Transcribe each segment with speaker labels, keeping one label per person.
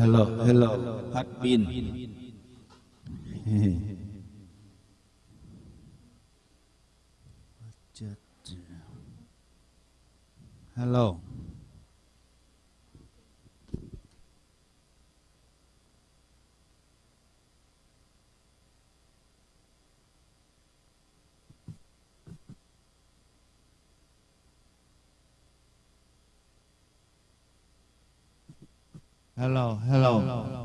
Speaker 1: hello hello. Hết pin hello hello. Hello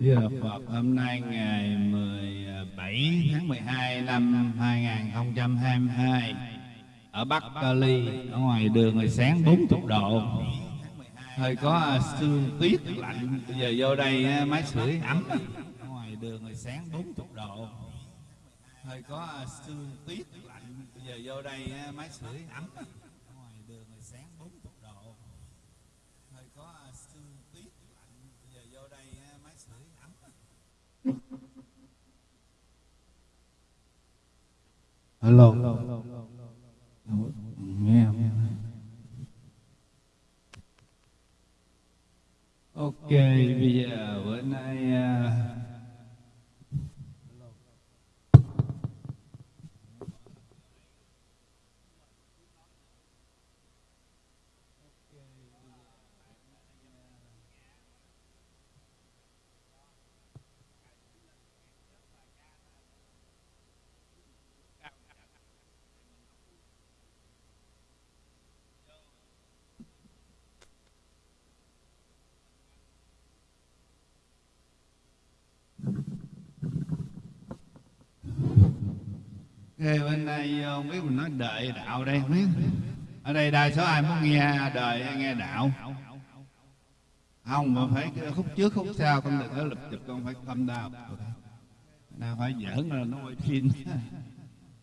Speaker 1: Thưa Phật, hôm nay ngày 17 tháng 12 năm 2022 ở Bắc Cali, ở ngoài đường hồi sáng 40 độ, hơi có sương tuyết lạnh. Bây giờ vô đây máy sưởi ấm. Ngoài đường hồi sáng 40 độ, hơi có sương tuyết lạnh. Bây giờ vô đây máy sưởi ấm. Ở ngoài đường hồi sáng 40 độ, hơi có sương tuyết lạnh. Bây giờ vô đây máy sưởi ấm. Hello. Nghe không? Ok, bây giờ bữa nay uh, Ê, bên đây ờ, không biết mình nói đời đạo đây không biết. Ở đây đa số ai muốn nghe đời hay nghe đạo? Không mà phải khúc trước khúc sau con đừng có lập chụp con phải tâm đạo nào phải giỡn là nó quay phim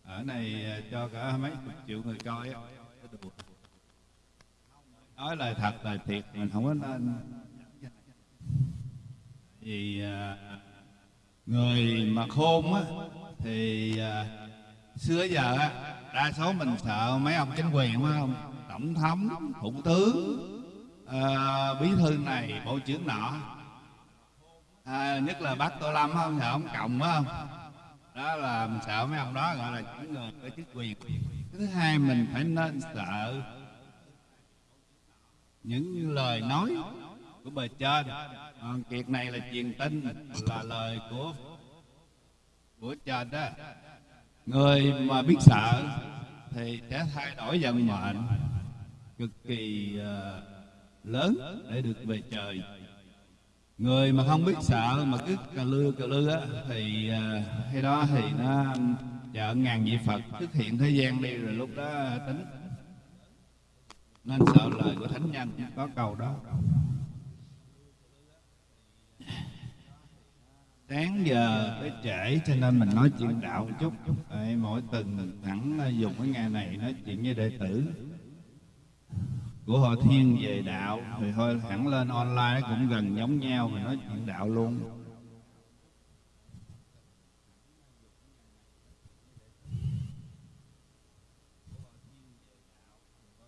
Speaker 1: ở này ờ, cho cả mấy chục triệu người coi á. Nói lời thật lời thiệt mình không có nên. Vì ờ, người mà khôn á thì xưa giờ á đa số mình sợ mấy ông chính quyền phải không? Tổng thống thủ tướng à, bí thư này bộ trưởng nọ. À, nhất là bác tô lâm không sợ ông cộng phải không? Đó là mình sợ mấy ông đó gọi là những người có chức quyền. Thứ hai mình phải nên sợ những lời nói của bề trên. Còn việc này là truyền tin là lời của của trên đó người mà biết sợ thì sẽ thay đổi vận mệnh cực kỳ uh, lớn để được về trời. Người mà không biết sợ mà cứ cà lư cà lư á thì ờ, uh, hay đó thì nó chợ ngàn vị phật xuất hiện thế gian đi rồi lúc đó tính. Nên sợ lời của thánh nhân có cầu đó. Sáng giờ tới trễ cho nên mình nói chuyện đạo một chút. Đấy, mỗi tuần thẳng ờ, dùng cái ngày này nói chuyện với đệ tử. Của họ thiên về đạo thì thôi hẳn lên online cũng gần giống nhau mà nói chuyện đạo luôn.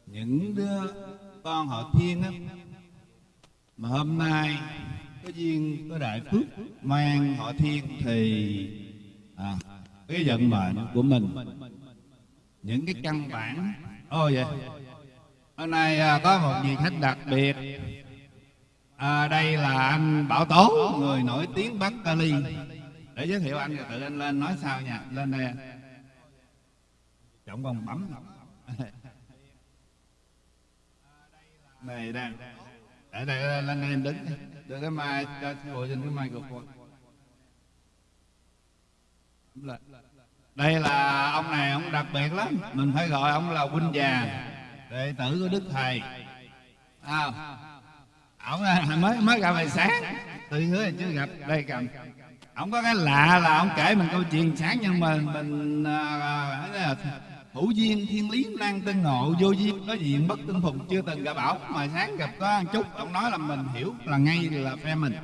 Speaker 1: Những đứa con họ thiên á mà hôm nay có duyên có đại phước mang họ thiên thì à, cái vận mệnh của mình. Những cái căn bản. Ô vậy hôm nay à, có một vị khách đặc biệt. À, đây là anh bảo tố người nổi tiếng bắc cali để giới thiệu anh rồi tự anh lên nói sao nha lên đây. Trọng còn bấm này đang ở đây lần này em đứng đưa cái mai cho ngồi trên cái mai của con. đây là ông này ông đặc biệt lắm. Mình phải gọi ông là huynh già đệ tử của đức thầy. À, ông mới mới gặp ngày sáng. Tự hứa chưa gặp. Đây cầm. Ông có cái lạ là ông kể mình câu chuyện sáng nhưng mà mình à, à hữu duyên thiên lý năng tân ngộ vô duyên. Có diện bất tương phùng chưa từng gặp bảo. Mà sáng gặp có ăn chút ông nói là mình hiểu là ngay là phe mình.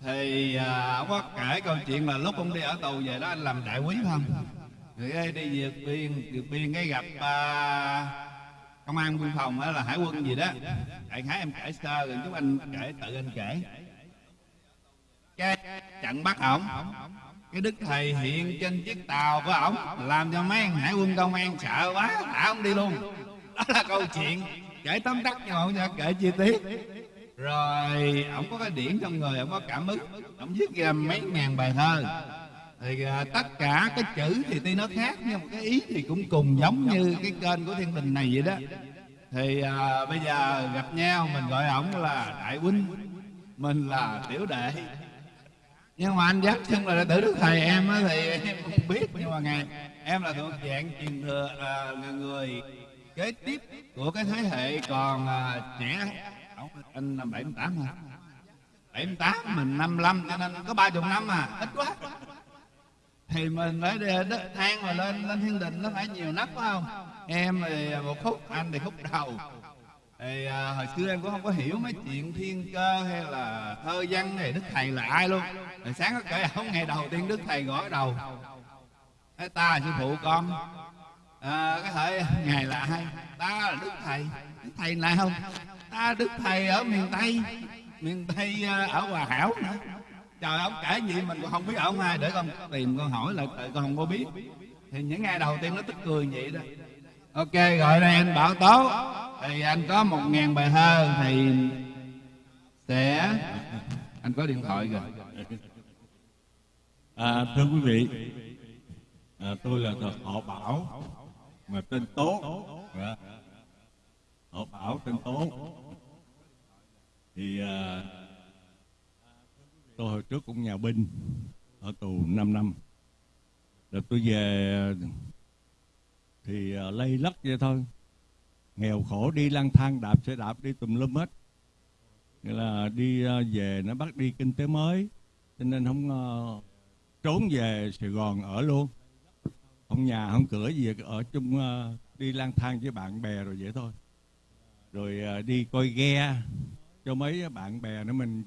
Speaker 1: Thì à, ông có kể câu chuyện là lúc ông đi ở tù về đó anh làm đại quý không? Thì đi vượt biên vượt biên cái gặp à, công an biên phòng hay là hải quân gì đó. Đại khái em kể sơ rồi chúng anh kể tự anh kể. Cái trận bắt ổng cái đức thầy hiện trên chiếc tàu của ổng làm cho mấy hải quân công an sợ quá thả ông đi luôn. Đó là câu chuyện kể tóm tắt nhưng mà không kể chi tiết. Rồi ổng có cái điển trong người ổng có cảm ứng ổng viết ra mấy ngàn bài thơ. Thì uh, tất cả cái chữ thì tuy nó khác nhưng mà cái ý thì cũng cùng giống như cái kênh của thiên đình này vậy đó. Thì uh, bây giờ gặp nhau mình gọi ổng là đại huynh mình là tiểu đệ nhưng mà anh dắt chân là tử đức thầy em á thì em không biết. Nhưng mà ngày em là thuộc dạng truyền thừa à, người kế tiếp của cái thế hệ còn à, trẻ. Anh là bảy tám hả bảy tám mình năm năm cho nên có ba chục năm à. Ít quá. Thì mình phải đất thang mà lên lên thiên đình nó phải nhiều nấc phải không? Em thì một khúc anh thì khúc đầu thì à, hồi xưa em cũng không có hiểu mấy chuyện thiên cơ hay là thơ văn này đức thầy là ai luôn. Rồi sáng có kể à, không ngày đầu tiên đức thầy gõ đầu. Thế ta là sư phụ con. À, cái thời ngày là ai? Ta là đức thầy. Đức thầy là không? Ta đức thầy ở miền tây. Miền tây à, ở hòa hảo nữa. Trời ông kể gì mình còn không biết ông ai để con tìm con hỏi lại con không có biết. Thì những ngày đầu tiên nó tức cười vậy đó. Ok gọi đây anh bảo tố thì anh có một ngàn bài thơ thì sẽ anh có điện thoại rồi
Speaker 2: à, thưa quý vị à, tôi là họ bảo mà tên tố. Dạ. họ bảo tên tố. Thì à, tôi hồi trước cũng nhà binh ở tù 5 năm. Rồi tôi về thì uh, lây lắc vậy thôi nghèo khổ đi lang thang đạp xe đạp đi tùm lum hết. Nghĩa là đi ờ, về nó bắt đi kinh tế mới cho nên không uh, trốn về Sài Gòn ở luôn. Không nhà không cửa gì ở chung uh, đi lang thang với bạn bè rồi vậy thôi. Rồi uh, đi coi ghe cho mấy bạn bè nữa mình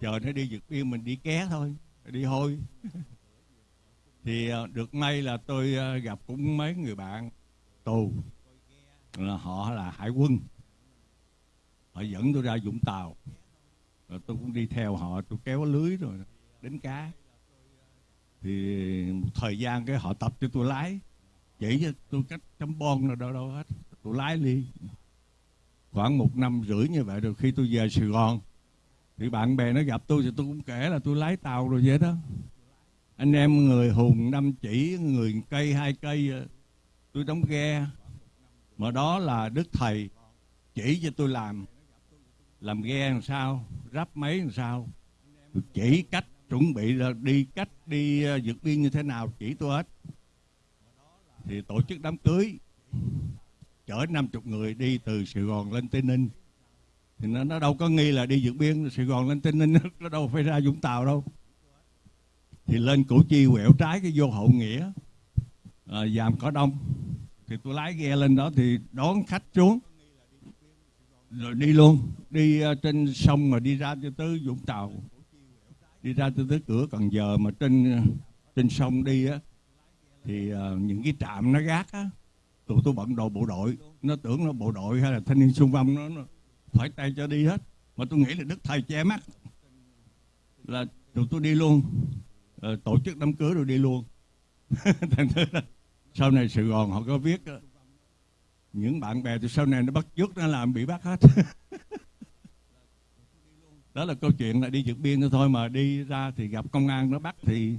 Speaker 2: chờ nó đi vượt biên mình đi ké thôi đi hôi. Thì uh, được may là tôi uh, gặp cũng mấy người bạn tù là họ là hải quân. Họ dẫn tôi ra vũng tàu. Rồi tôi cũng đi theo họ, tôi kéo lưới rồi đánh cá. Thì một thời gian cái họ tập cho tôi lái. Chỉ cho tôi cách chấm bon rồi đâu đâu hết. Tôi lái đi. Khoảng một năm rưỡi như vậy rồi khi tôi về Sài Gòn, thì bạn bè nó gặp tôi thì tôi cũng kể là tôi lái tàu rồi vậy đó. Anh em người hùng năm chỉ, người cây, hai cây, tôi đóng ghe mà đó là đức thầy chỉ cho tôi làm. Làm ghe làm sao ráp máy làm sao. Chỉ cách chuẩn bị là đi cách đi ờ, vượt biên như thế nào chỉ tôi hết. Thì tổ chức đám cưới chở 50 người đi từ Sài Gòn lên Tây Ninh. Thì nó, nó đâu có nghi là đi vượt biên Sài Gòn lên Tây Ninh nó đâu phải ra Vũng Tàu đâu. Thì lên Củ Chi quẹo trái cái vô Hậu Nghĩa à, Giàm Cỏ Đông thì tôi lái ghe lên đó thì đón khách xuống. Rồi đi luôn. Đi uh, trên sông mà đi ra cho tới Vũng Tàu. Đi ra cho tới cửa Cần Giờ mà trên ờ, trên sông đi á thì uh, những cái trạm nó gác á tụi tôi bận đồ bộ đội. Nó tưởng nó bộ đội hay là thanh niên xung phong nó, nó phải tay cho đi hết. Mà tôi nghĩ là đức thầy che mắt. Là tụi tôi đi luôn. Uh, tổ chức đám cưới rồi đi luôn. Thành thử là sau này sài gòn họ có viết đó, những bạn bè từ sau này nó bắt chước nó làm bị bắt hết. Đó là câu chuyện là đi vượt biên thôi mà đi ra thì gặp công an nó bắt thì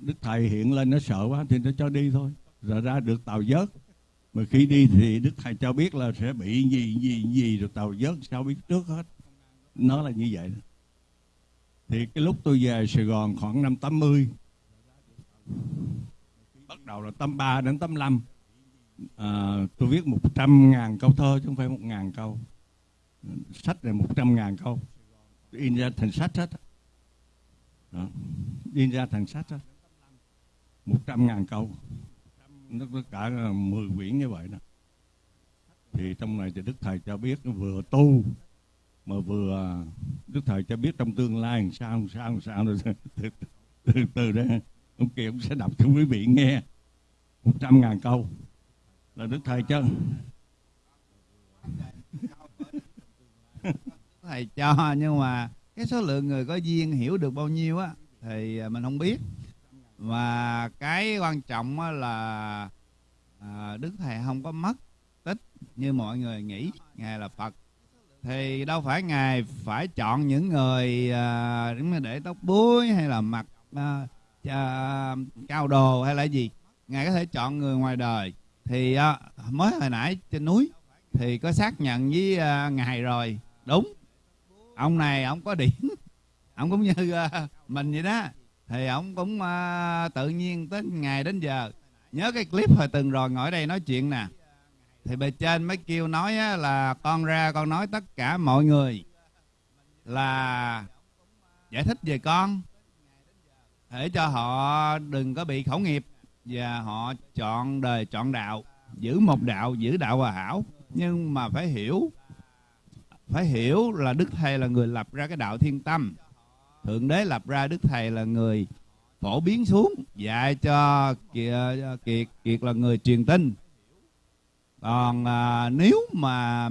Speaker 2: đức thầy hiện lên nó sợ quá thì nó cho đi thôi. Rồi ra được tàu vớt. Mà khi đi thì đức thầy cho biết là sẽ bị gì gì gì rồi tàu vớt sao biết trước hết. Nó là như vậy. Thì cái lúc tôi về Sài Gòn khoảng năm 80 bắt đầu là tâm 3 đến tâm 5 à, tôi viết 100.000 câu thơ chứ không phải 1.000 câu. Sách này 100.000 câu. Tôi in ra thành sách hết. Đó. in ra thành sách hết. 100.000 câu. Nó tất cả 10 quyển như vậy đó. Thì trong này thì đức thầy cho biết vừa tu mà vừa à, đức thầy cho biết trong tương lai làm sao làm sao làm sao. Từ từ từ, từ đó ông kia ông sẽ đọc cho quý vị nghe 100 ngàn câu. Là đức thầy cho
Speaker 1: thầy cho nhưng mà cái số lượng người có duyên hiểu được bao nhiêu á thì mình không biết. Và cái quan trọng á là à, đức thầy không có mất tích như mọi người nghĩ. Ngài là phật. Thì đâu phải ngài phải chọn những người à, để tóc búi hay là mặc à, uh, cao đồ hay là gì? Ngài có thể chọn người ngoài đời. Thì uh, mới hồi nãy trên núi thì có xác nhận với uh, ngài rồi. Đúng. Ông này ông có điểm. Ông cũng như uh, mình vậy đó. Thì ông cũng uh, tự nhiên tới ngày đến giờ. Nhớ cái clip hồi từng rồi ngồi đây nói chuyện nè. Thì bề trên mới kêu nói á, là con ra con nói tất cả mọi người là giải thích về con để cho họ đừng có bị khẩu nghiệp và họ chọn đời chọn đạo giữ một đạo giữ đạo hòa hảo. Nhưng mà phải hiểu phải hiểu là đức thầy là người lập ra cái đạo thiên tâm. Thượng đế lập ra đức thầy là người phổ biến xuống dạy cho kiệt, kiệt kiệt là người truyền tin. Còn à, nếu mà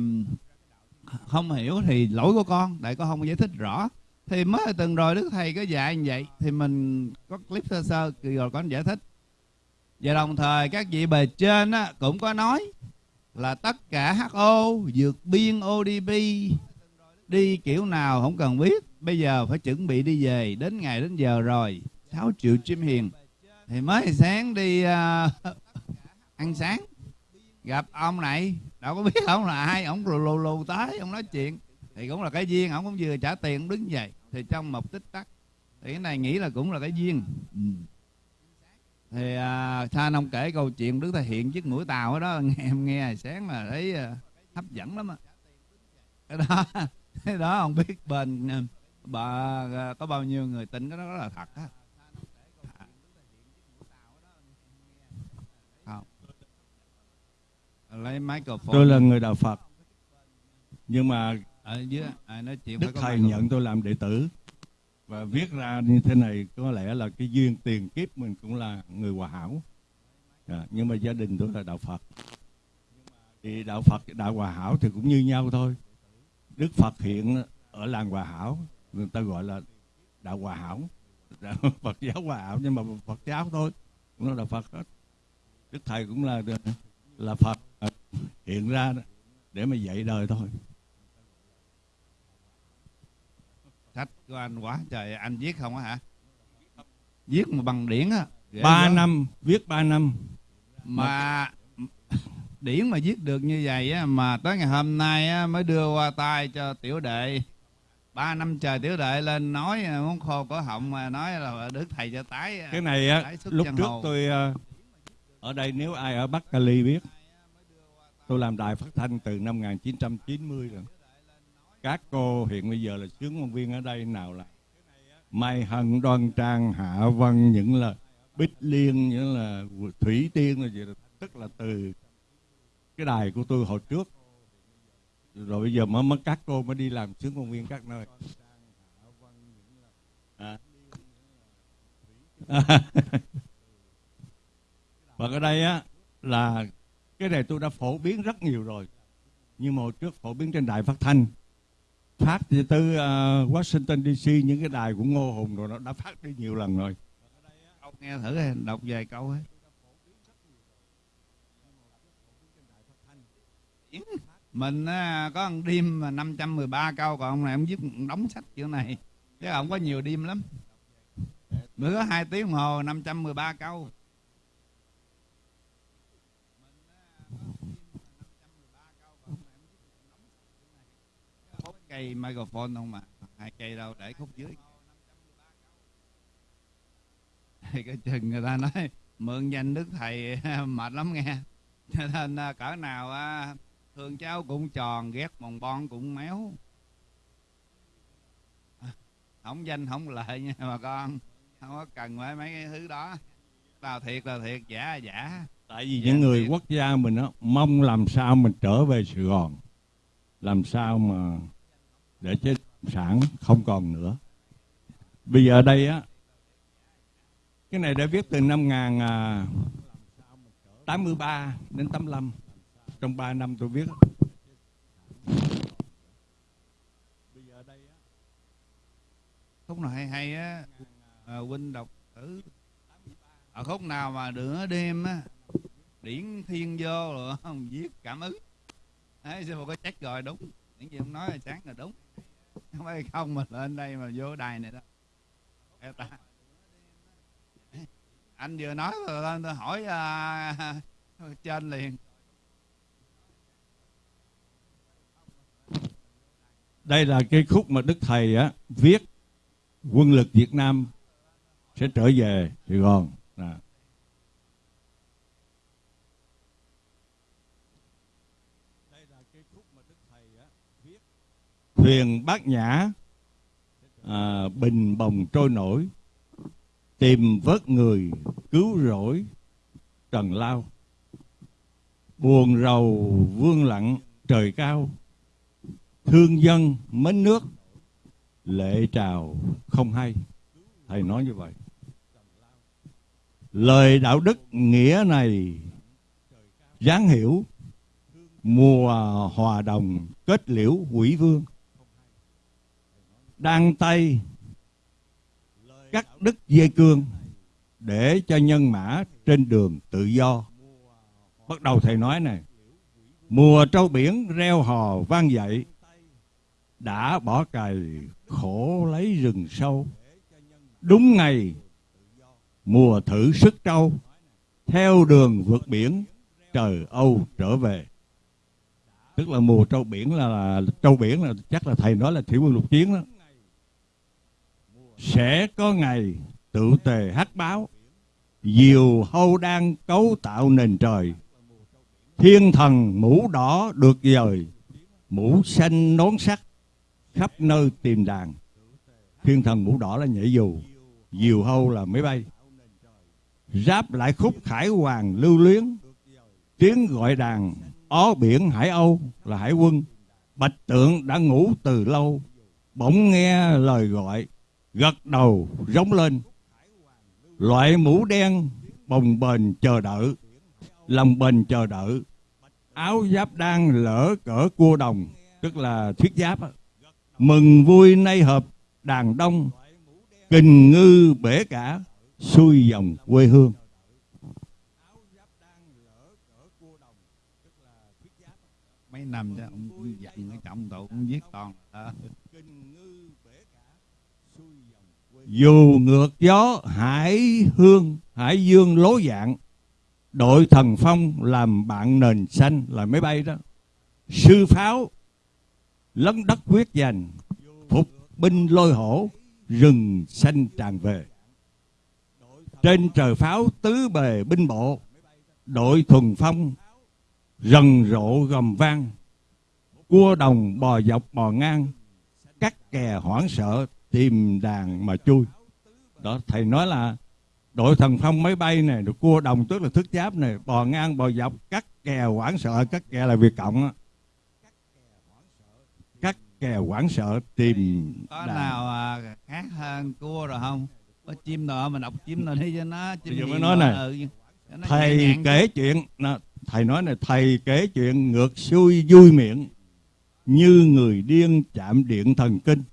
Speaker 1: không hiểu thì lỗi của con tại con không giải thích rõ thì mới từng rồi đức thầy có dạy như vậy. Thì mình có clip sơ sơ rồi con giải thích. Và đồng thời các vị bề trên á, cũng có nói là tất cả HO vượt biên ODP đi kiểu nào không cần biết. Bây giờ phải chuẩn bị đi về đến ngày đến giờ rồi. 6 triệu chim hiền. Thì mới sáng đi uh, ăn sáng. Gặp ông này đâu có biết ông là ai ông lù lù lù tới ông nói chuyện. Thì cũng là cái duyên ông cũng vừa trả tiền đứng dậy thì trong một tích tắc thì cái này nghĩ là cũng là cái duyên. Ừ. thì à, Than ông kể câu chuyện đứng thể hiện chiếc mũi tàu ở đó nghe em nghe sáng mà thấy à, hấp dẫn lắm á. Cái đó cái đó không biết bên à, bà à, có bao nhiêu người tin cái đó là thật á. Lấy microphone.
Speaker 2: Tôi là người đạo Phật nhưng mà
Speaker 1: ở dưới à, nói chuyện
Speaker 2: đức thầy nhận tôi làm đệ tử. Và viết ra như thế này có lẽ là cái duyên tiền kiếp mình cũng là người hòa hảo. À, nhưng mà gia đình tôi là đạo Phật. Thì đạo Phật đạo hòa hảo thì cũng như nhau thôi. Đức Phật hiện ở làng hòa hảo người ta gọi là đạo hòa hảo. Đạo Phật giáo hòa hảo nhưng mà Phật giáo thôi nó là Phật hết. Đức thầy cũng là là Phật hiện ra để mà dạy đời thôi
Speaker 1: sách của anh quá trời anh viết không á hả? Viết mà bằng điển á
Speaker 2: ba năm viết ba năm.
Speaker 1: Mà điển mà viết được như vậy á mà tới ngày hôm nay á, mới đưa qua tay cho tiểu đệ. Ba năm trời tiểu đệ lên nói muốn khô cổ họng mà nói là đức thầy cho tái
Speaker 2: cái này á lúc trước hồ. tôi ờ, ở đây nếu ai ở bắc cali biết tôi làm đài phát thanh từ năm 1990 rồi các cô hiện bây giờ là sướng ngôn viên ở đây nào là Mai Hân, Đoan Trang, Hạ Vân, những là Bích Liên, những là Thủy Tiên là gì đó. Tức là từ cái đài của tôi hồi trước. Rồi bây giờ mới, mới các cô mới đi làm sướng ngôn viên các nơi. À. Và ở đây á, là cái này tôi đã phổ biến rất nhiều rồi nhưng mà hồi trước phổ biến trên đài phát thanh phát từ uh, Washington DC những cái đài của Ngô Hùng rồi nó đã phát đi nhiều lần rồi.
Speaker 1: Ông nghe thử đọc vài câu ấy. Mình uh, có một đêm mà 513 câu còn ông này ông viết đóng sách kiểu này. Chứ ông có nhiều đêm lắm. Bữa hai tiếng đồng hồ 513 câu. Cây microphone không mà hai cây đâu để khúc dưới. Thì cái chừng người ta nói mượn danh đức thầy mệt lắm nghe. Cho nên à, cỡ nào à, thương cháu cũng tròn ghét mòn bon cũng méo. Không danh không lợi nha bà con. Không có cần phải mấy cái thứ đó. Nào thiệt là thiệt giả là giả.
Speaker 2: Tại vì những người quốc gia mình đó, mong làm sao mình trở về Sài Gòn. Làm sao mà để chế sản không còn nữa. Bây giờ đây á cái này đã viết từ năm 1983 à, đến 85 trong 3 năm tôi viết
Speaker 1: khúc nào hay hay á à, huynh đọc thử. Ở khúc nào mà nửa đêm á điển thiên vô rồi không viết cảm ứng. Ấy sư phụ có chắc rồi? Đúng. Những gì ông nói là sáng là đúng không phải không mà lên đây mà vô đài này đó ta. anh vừa nói rồi lên tôi hỏi uh, trên liền
Speaker 2: đây là cái khúc mà đức thầy á viết quân lực Việt Nam sẽ trở về Sài Gòn à. Thuyền bát nhã à, bình bồng trôi nổi tìm vớt người cứu rỗi trần lao. Buồn rầu vương lặng trời cao thương dân mến nước lệ trào không hay. Thầy nói như vậy. Lời đạo đức nghĩa này dáng hiểu mùa hòa đồng kết liễu quỷ vương đang tay cắt đứt dây cương để cho nhân mã trên đường tự do. Bắt đầu thầy nói này mùa trâu biển reo hò vang dậy đã bỏ cày khổ lấy rừng sâu. Đúng ngày mùa thử sức trâu theo đường vượt biển trời âu trở về. Tức là mùa trâu biển là, là trâu biển là chắc là thầy nói là thủy quân lục chiến đó sẽ có ngày tự tề hát báo. Diều hâu đang cấu tạo nền trời. Thiên thần mũ đỏ được dời. Mũ xanh nón sắt khắp nơi tìm đàn. Thiên thần mũ đỏ là nhảy dù. Diều hâu là máy bay. Ráp lại khúc khải hoàng lưu luyến. Tiếng gọi đàn, ó biển hải âu là hải quân. Bạch tượng đã ngủ từ lâu. Bỗng nghe lời gọi gật đầu rống lên. Loại mũ đen, bồng bềnh chờ đợi lòng bền chờ đợi áo giáp đang lỡ cỡ cua đồng, tức là thiết giáp mừng vui nay hợp, đàn đông, kình ngư bể cả, xuôi dòng quê hương.
Speaker 1: Mấy năm đó ông dặn cái trọng tụ cũng viết toàn à.
Speaker 2: Dù ngược gió, hải hương, hải dương lố dạng, đội thần phong làm bạn nền xanh là máy bay đó. Sư pháo, lấn đất quyết giành, phục binh lôi hổ, rừng xanh tràn về. Trên trời pháo tứ bề binh bộ, đội thuần phong, rần rộ gầm vang. Cua đồng bò dọc bò ngang cắt kè hoảng sợ tìm đàn mà chui đó thầy nói là đội thần phong máy bay này được cua đồng tức là thức giáp này bò ngang bò dọc cắt kè hoảng sợ cắt kè là việc cộng á cắt kè hoảng sợ tìm
Speaker 1: có
Speaker 2: đàn.
Speaker 1: nào à, khác hơn cua rồi không có chim nào mình đọc chim nào đi cho nó chim
Speaker 2: Bây giờ mới nói này.
Speaker 1: ừ. Nó
Speaker 2: thầy kể chuyện nè, thầy nói này thầy kể chuyện ngược xuôi vui miệng như người điên chạm điện thần kinh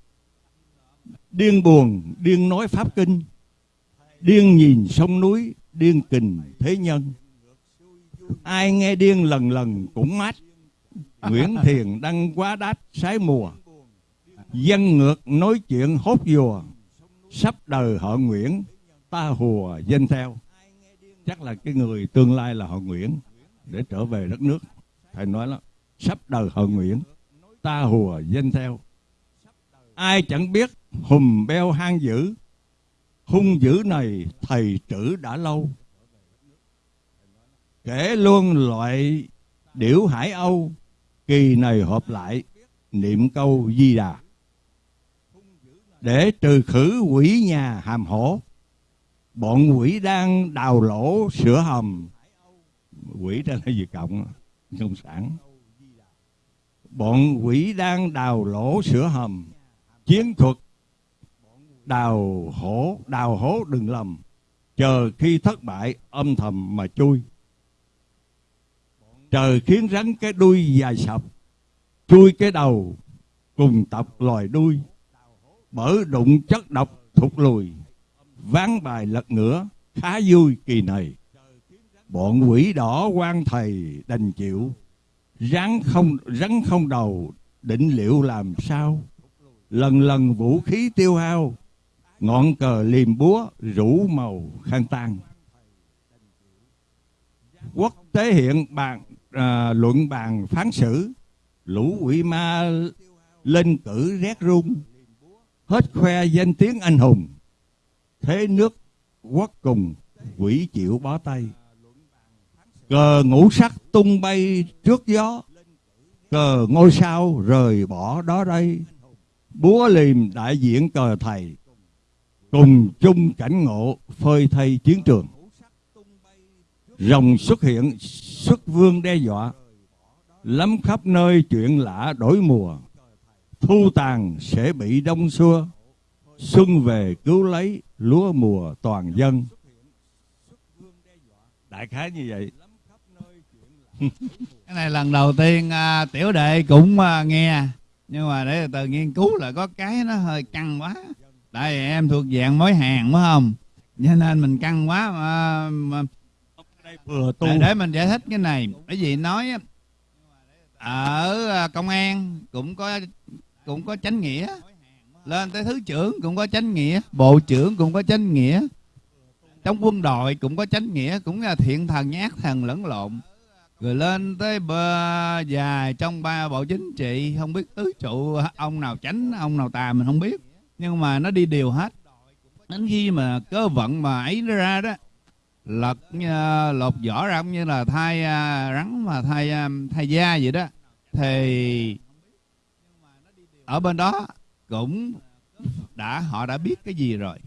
Speaker 2: điên buồn, điên nói pháp kinh. Điên nhìn sông núi, điên kình thế nhân. Ai nghe điên lần lần cũng mát. Nguyễn thiền đăng quá đát sái mùa. Dân ngược nói chuyện hốt dùa. Sắp đời họ nguyễn, ta hùa danh theo. Chắc là cái người tương lai là họ nguyễn, để trở về đất nước. Thầy nói là sắp đời họ nguyễn, ta hùa danh theo. Ai chẳng biết hùm beo hang dữ, hung dữ này thầy trữ đã lâu. Kể luôn loại điểu hải âu, kỳ này họp lại niệm câu di đà. Để trừ khử quỷ nhà hàm hổ, bọn quỷ đang đào lỗ sửa hầm. Quỷ đó là gì cộng? Cộng sản. Bọn quỷ đang đào lỗ sửa hầm. Chiến thuật đào hổ, đào hố đừng lầm. Chờ khi thất bại, âm thầm mà chui. Trời khiến rắn cái đuôi dài sập, chui cái đầu, cùng tập loài đuôi. Bởi đụng chất độc thụt lùi, ván bài lật ngửa, khá vui kỳ này. Bọn quỷ đỏ quan thầy đành chịu. Rắn không rắn không đầu, định liệu làm sao? Lần lần vũ khí tiêu hao ngọn cờ liềm búa rủ màu khăn tan quốc tế hiện bàn à, luận bàn phán xử. Lũ quỷ ma lên cử rét run. Hết khoe danh tiếng anh hùng. Thế nước quốc cùng quỷ chịu bó tay. Cờ ngũ sắc tung bay trước gió. Cờ ngôi sao rời bỏ đó đây. Búa liềm đại diện cờ thầy cùng chung cảnh ngộ phơi thay chiến trường. Rồng xuất hiện xuất vương đe dọa. Lắm khắp nơi chuyện lạ đổi mùa. Thu tàn sẽ bị đông xua xuân về cứu lấy lúa mùa toàn dân. Đại khái như vậy.
Speaker 1: Cái này lần đầu tiên à, tiểu đệ cũng à, nghe. Nhưng mà để từ từ nghiên cứu là có cái nó hơi căng quá tại vì em thuộc dạng mối hàng phải không? Cho nên mình căng quá mà, mà
Speaker 2: vừa tu.
Speaker 1: Để, để mình giải thích cái này. Bởi vì nói ở à, công an cũng có cũng có chánh nghĩa. Lên tới thứ trưởng cũng có chánh nghĩa bộ trưởng cũng có chánh nghĩa. Trong quân đội cũng có chánh nghĩa cũng là thiện thần nhát thần lẫn lộn. Rồi lên tới bờ dài trong ba bộ chính trị không biết tứ trụ ông nào chánh ông nào tà mình không biết nhưng mà nó đi đều hết. Đến khi mà cơ vận mà ấy nó ra đó lật à, lột vỏ ra cũng như là thay à, rắn mà thay à, thay da vậy đó. Thì ở bên đó cũng đã họ đã biết cái gì rồi.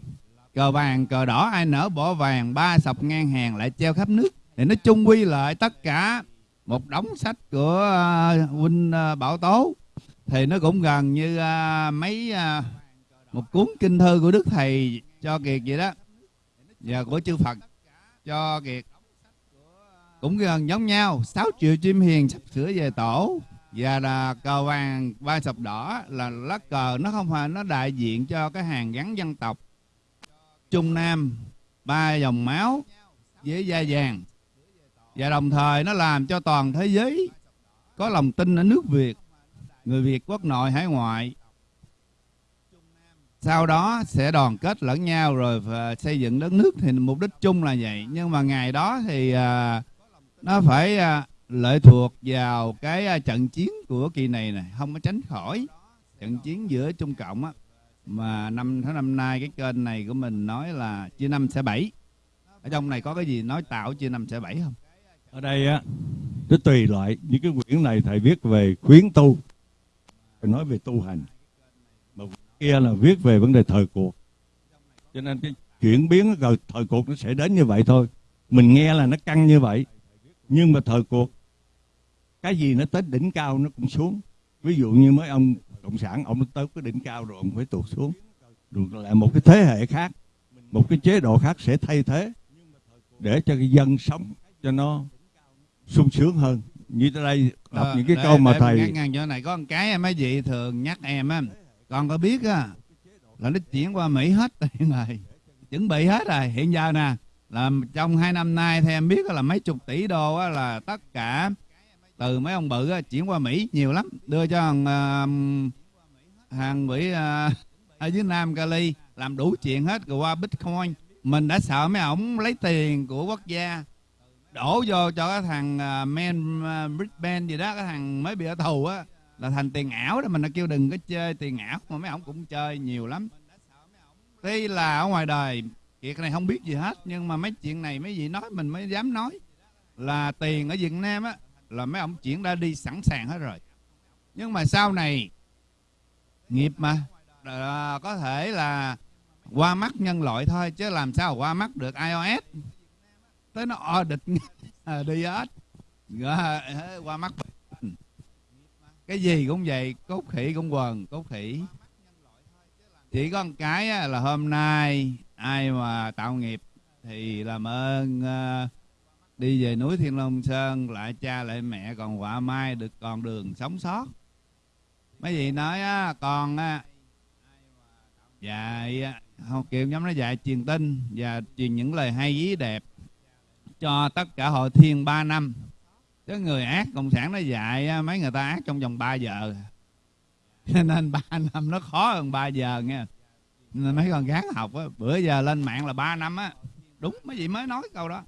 Speaker 1: Cờ vàng cờ đỏ ai nở bỏ vàng ba sọc ngang hàng lại treo khắp nước. Thì nó chung quy lại tất cả một đống sách của uh, huynh uh, bảo tố. Thì nó cũng gần như uh, mấy uh, một cuốn kinh thư của đức thầy cho kiệt vậy đó. Và của chư phật cho kiệt. Cũng gần giống nhau, sáu triệu chim hiền sắp sửa về tổ. Và là cờ vàng, ba sọc đỏ là lá cờ, nó không phải nó đại diện cho cái hàng gắn dân tộc. Trung nam, ba dòng máu với da vàng. Và đồng thời nó làm cho toàn thế giới có lòng tin ở nước Việt. Người Việt quốc nội, hải ngoại sau đó sẽ đoàn kết lẫn nhau rồi ờ, xây dựng đất nước. Thì mục đích chung là vậy. Nhưng mà ngày đó thì à, nó phải à, lệ thuộc vào cái à, trận chiến của kỳ này này không có tránh khỏi trận chiến giữa trung cộng á. Mà năm tháng năm nay cái kênh này của mình nói là chia năm sẽ bảy. Ở trong này có cái gì nói tạo chia năm sẽ bảy không?
Speaker 2: Ở đây á nó tùy loại. Những cái quyển này thầy viết về khuyến tu. Nói về tu hành kia là viết về vấn đề thời cuộc. Cho nên cái chuyển biến rồi thời cuộc nó sẽ đến như vậy thôi. Mình nghe là nó căng như vậy. Nhưng mà thời cuộc cái gì nó tới đỉnh cao nó cũng xuống. Ví dụ như mấy ông cộng sản ông tới cái đỉnh cao rồi ông phải tuột xuống. Rồi lại một cái thế hệ khác một cái chế độ khác sẽ thay thế để cho cái dân sống cho nó sung sướng hơn. Như tới đây đọc
Speaker 1: Ờ,
Speaker 2: những cái
Speaker 1: để-
Speaker 2: câu mà
Speaker 1: để
Speaker 2: thầy
Speaker 1: ngăn ngăn chỗ này. Có một cái mấy vị thường nhắc em á còn có biết á là nó chuyển qua mỹ hết rồi chuẩn bị hết rồi. Hiện giờ nè là trong hai năm nay theo em biết là mấy chục tỷ đô á, là tất cả từ mấy ông bự á, chuyển qua mỹ nhiều lắm. Đưa cho thằng uh, hàng Mỹ uh, ờ, ở dưới nam cali làm đủ chuyện hết rồi qua bitcoin. Mình đã sợ mấy ổng lấy tiền của quốc gia đổ vô cho cái thằng uh, men uh, Brisbane gì đó cái thằng mới bị ở tù á là thành tiền ảo đó mình đã kêu đừng có chơi tiền ảo mà mấy ổng cũng chơi nhiều lắm. Tuy là ở ngoài đời kiệt này không biết gì hết nhưng mà mấy chuyện này mấy vị nói mình mới dám nói. Là tiền ở Việt Nam á là mấy ổng chuyển ra đi sẵn sàng hết rồi. Nhưng mà sau này nghiệp mà à, có thể là qua mắt nhân loại thôi chứ làm sao qua mắt được iOS. Tới nó audit à, đi hết. Ờ, qua mắt cái gì cũng vậy cốt khỉ cũng quần cốt khỉ. Chỉ có một cái á, là hôm nay ai mà tạo nghiệp thì làm ơn ờ, đi về núi Thiên Long Sơn lại cha lại mẹ còn quả mai được còn đường sống sót. Mấy vị nói á, con á, dạy học không kiểu nhóm nó dạy truyền tin và truyền những lời hay ý đẹp cho tất cả hội thiên 3 năm chứ người ác cộng sản nó dạy mấy người ta ác trong vòng 3 giờ. Nên 3 năm nó khó hơn 3 giờ nghe. Nên mấy con gán học á bữa giờ lên mạng là 3 năm á. Đúng mấy vị mới nói câu đó.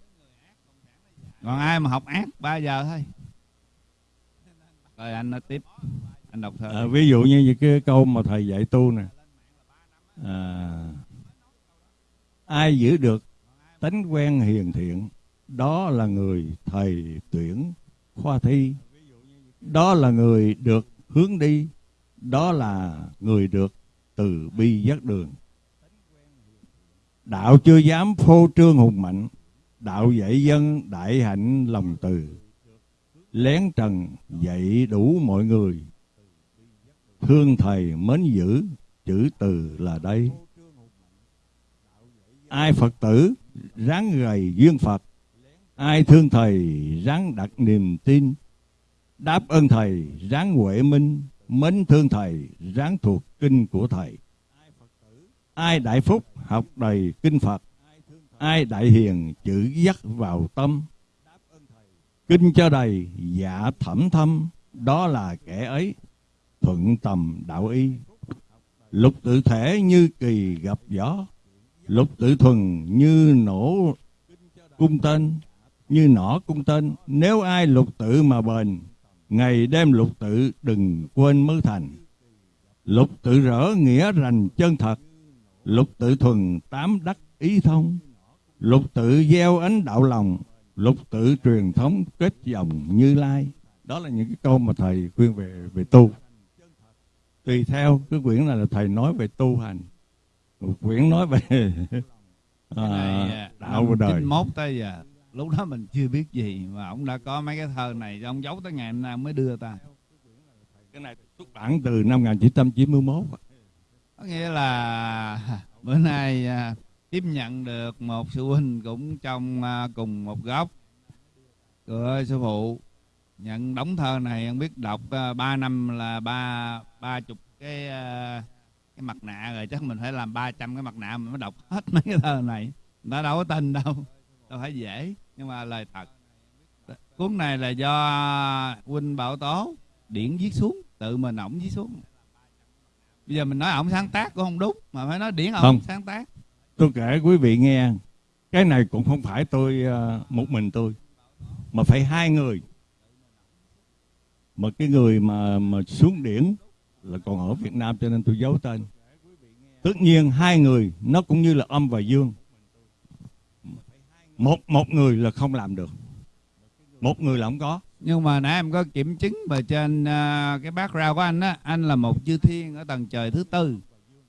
Speaker 1: Còn ai mà học ác 3 giờ thôi. Rồi anh nói tiếp. Anh đọc thơ.
Speaker 2: À, ví dụ như những cái câu mà thầy dạy tu nè. À, ai giữ được tánh quen hiền thiện đó là người thầy tuyển khoa thi. Đó là người được hướng đi, đó là người được từ bi dắt đường. Đạo chưa dám phô trương hùng mạnh, đạo dạy dân đại hạnh lòng từ. Lén trần dạy đủ mọi người. Thương thầy mến giữ, chữ từ là đây. Ai phật tử ráng gầy duyên phật ai thương thầy ráng đặt niềm tin. Đáp ơn thầy ráng huệ minh. Mến thương thầy ráng thuộc kinh của thầy. Ai đại phúc học đầy kinh phật. Ai đại hiền chữ dắt vào tâm. Kinh cho đầy dạ thẩm thâm. Đó là kẻ ấy. Thuận tầm đạo y. Lục tự thể như kỳ gặp gió. Lục tự thuần như nổ cung tên như nỏ cung tên nếu ai lục tự mà bền ngày đêm lục tự đừng quên mới thành. Lục tự rỡ nghĩa rành chân thật lục tự thuần tám đắc ý thông. Lục tự gieo ánh đạo lòng lục tự truyền thống kết dòng như lai. Đó là những cái câu mà thầy khuyên về về tu. Tùy theo cái quyển này là thầy nói về tu hành. Một quyển nói về à, đạo và đời.
Speaker 1: 91 tới giờ lúc đó mình chưa biết gì mà ông đã có mấy cái thơ này ông giấu tới ngày hôm nay mới đưa ta.
Speaker 2: Cái này xuất bản từ năm 1991
Speaker 1: có nghĩa là bữa nay à, tiếp nhận được một sư huynh cũng trong à, cùng một góc của sư phụ. Nhận đóng thơ này không biết đọc uh, 3 năm là ba ba chục cái à, cái mặt nạ rồi chắc mình phải làm 300 cái mặt nạ mình mới đọc hết mấy cái thơ này. Ta đâu có tin đâu đâu phải dễ nhưng mà lời thật. Cuốn này là do huynh bảo tố điển viết xuống tự mình ổng viết xuống. Bây giờ mình nói ổng sáng tác cũng không đúng mà phải nói điển ổng sáng tác.
Speaker 2: Tôi kể quý vị nghe cái này cũng không phải tôi à, một mình tôi mà phải hai người. Mà cái người mà mà xuống điển là còn ở Việt Nam cho nên tôi giấu tên. Tất nhiên hai người nó cũng như là âm và dương một một người là không làm được. Một người là không có.
Speaker 1: Nhưng mà nãy em có kiểm chứng về trên uh, cái background của anh á anh là một chư thiên ở tầng trời thứ tư.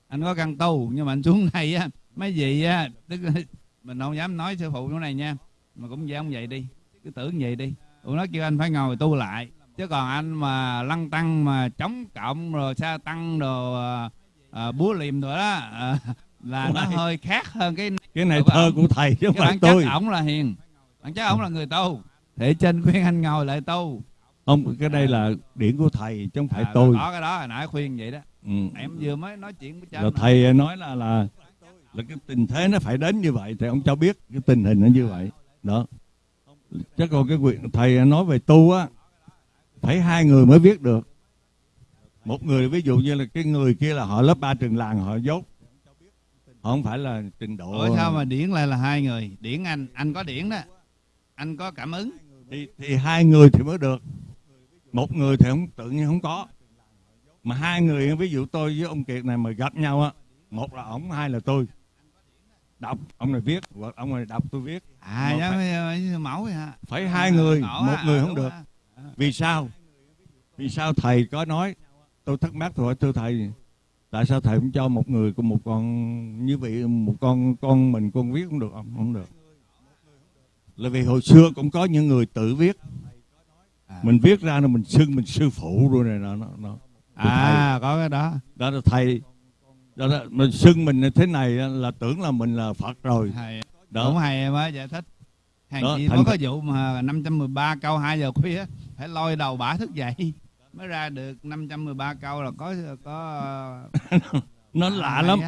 Speaker 1: Anh có căn tu nhưng mà anh xuống này á mấy vị á tức mình không dám nói sư phụ chỗ này nha. Mà cũng vậy vậy đi cứ tưởng vậy đi. Tụi nó kêu anh phải ngồi tu lại. Chứ còn anh mà lăng tăng mà chống cộng rồi sa tăng rồi à, à, búa liềm rồi đó à, là nó hơi khác hơn cái
Speaker 2: cái này thơ của thầy chứ không phải tôi.
Speaker 1: ổng là hiền. Bản chất ổng là người tu. Thị trên khuyên anh ngồi lại tu.
Speaker 2: Không cái đây là điển của thầy chứ không phải
Speaker 1: À,
Speaker 2: tôi.
Speaker 1: có cái đó hồi nãy khuyên vậy đó.
Speaker 2: Ừ.
Speaker 1: em vừa mới nói chuyện với
Speaker 2: là
Speaker 1: trên mà.
Speaker 2: thầy nói là là là cái tình thế nó phải đến như vậy thì ông cho biết cái tình hình nó như vậy. Đó. Chứ còn cái quyền thầy nói về tu á phải hai người mới viết được. Một người ví dụ như là cái người kia là họ lớp ba trường làng họ dốt không phải là trình độ
Speaker 1: Ủa sao mà điển lại là hai người? Điển anh anh có điển đó. Anh có cảm ứng.
Speaker 2: Thì, thì hai người thì mới được. Một người thì không tự nhiên không có. Mà hai người ví dụ tôi với ông kiệt này mà gặp nhau á một là ổng hai là tôi. Đọc ông này viết hoặc ông này đọc tôi viết.
Speaker 1: À
Speaker 2: phải-
Speaker 1: như mẫu vậy hả?
Speaker 2: phải hai người một
Speaker 1: á,
Speaker 2: người
Speaker 1: à,
Speaker 2: không được. vì sao? Vì sao thầy có nói? Tôi thắc mắc rồi thưa thầy tại sao thầy không cho một người của một con như vậy một con con mình con viết cũng được? Không không được. Là vì hồi xưa cũng có những người tự viết.
Speaker 1: À.
Speaker 2: mình viết ra là mình xưng mình sư phụ rồi này nó nó, nó.
Speaker 1: à có cái đó.
Speaker 2: Đó là thầy. Đó là mình xưng mình thế này là tưởng là mình là phật rồi.
Speaker 1: Hay
Speaker 2: đó.
Speaker 1: cũng hay mới giải thích. Hàng
Speaker 2: Đó,
Speaker 1: gì
Speaker 2: thành-
Speaker 1: có vụ mà 513 câu 2 giờ khuya phải lôi đầu bả thức dậy mới ra được 513 câu là có có
Speaker 2: nó
Speaker 1: à,
Speaker 2: lạ lắm.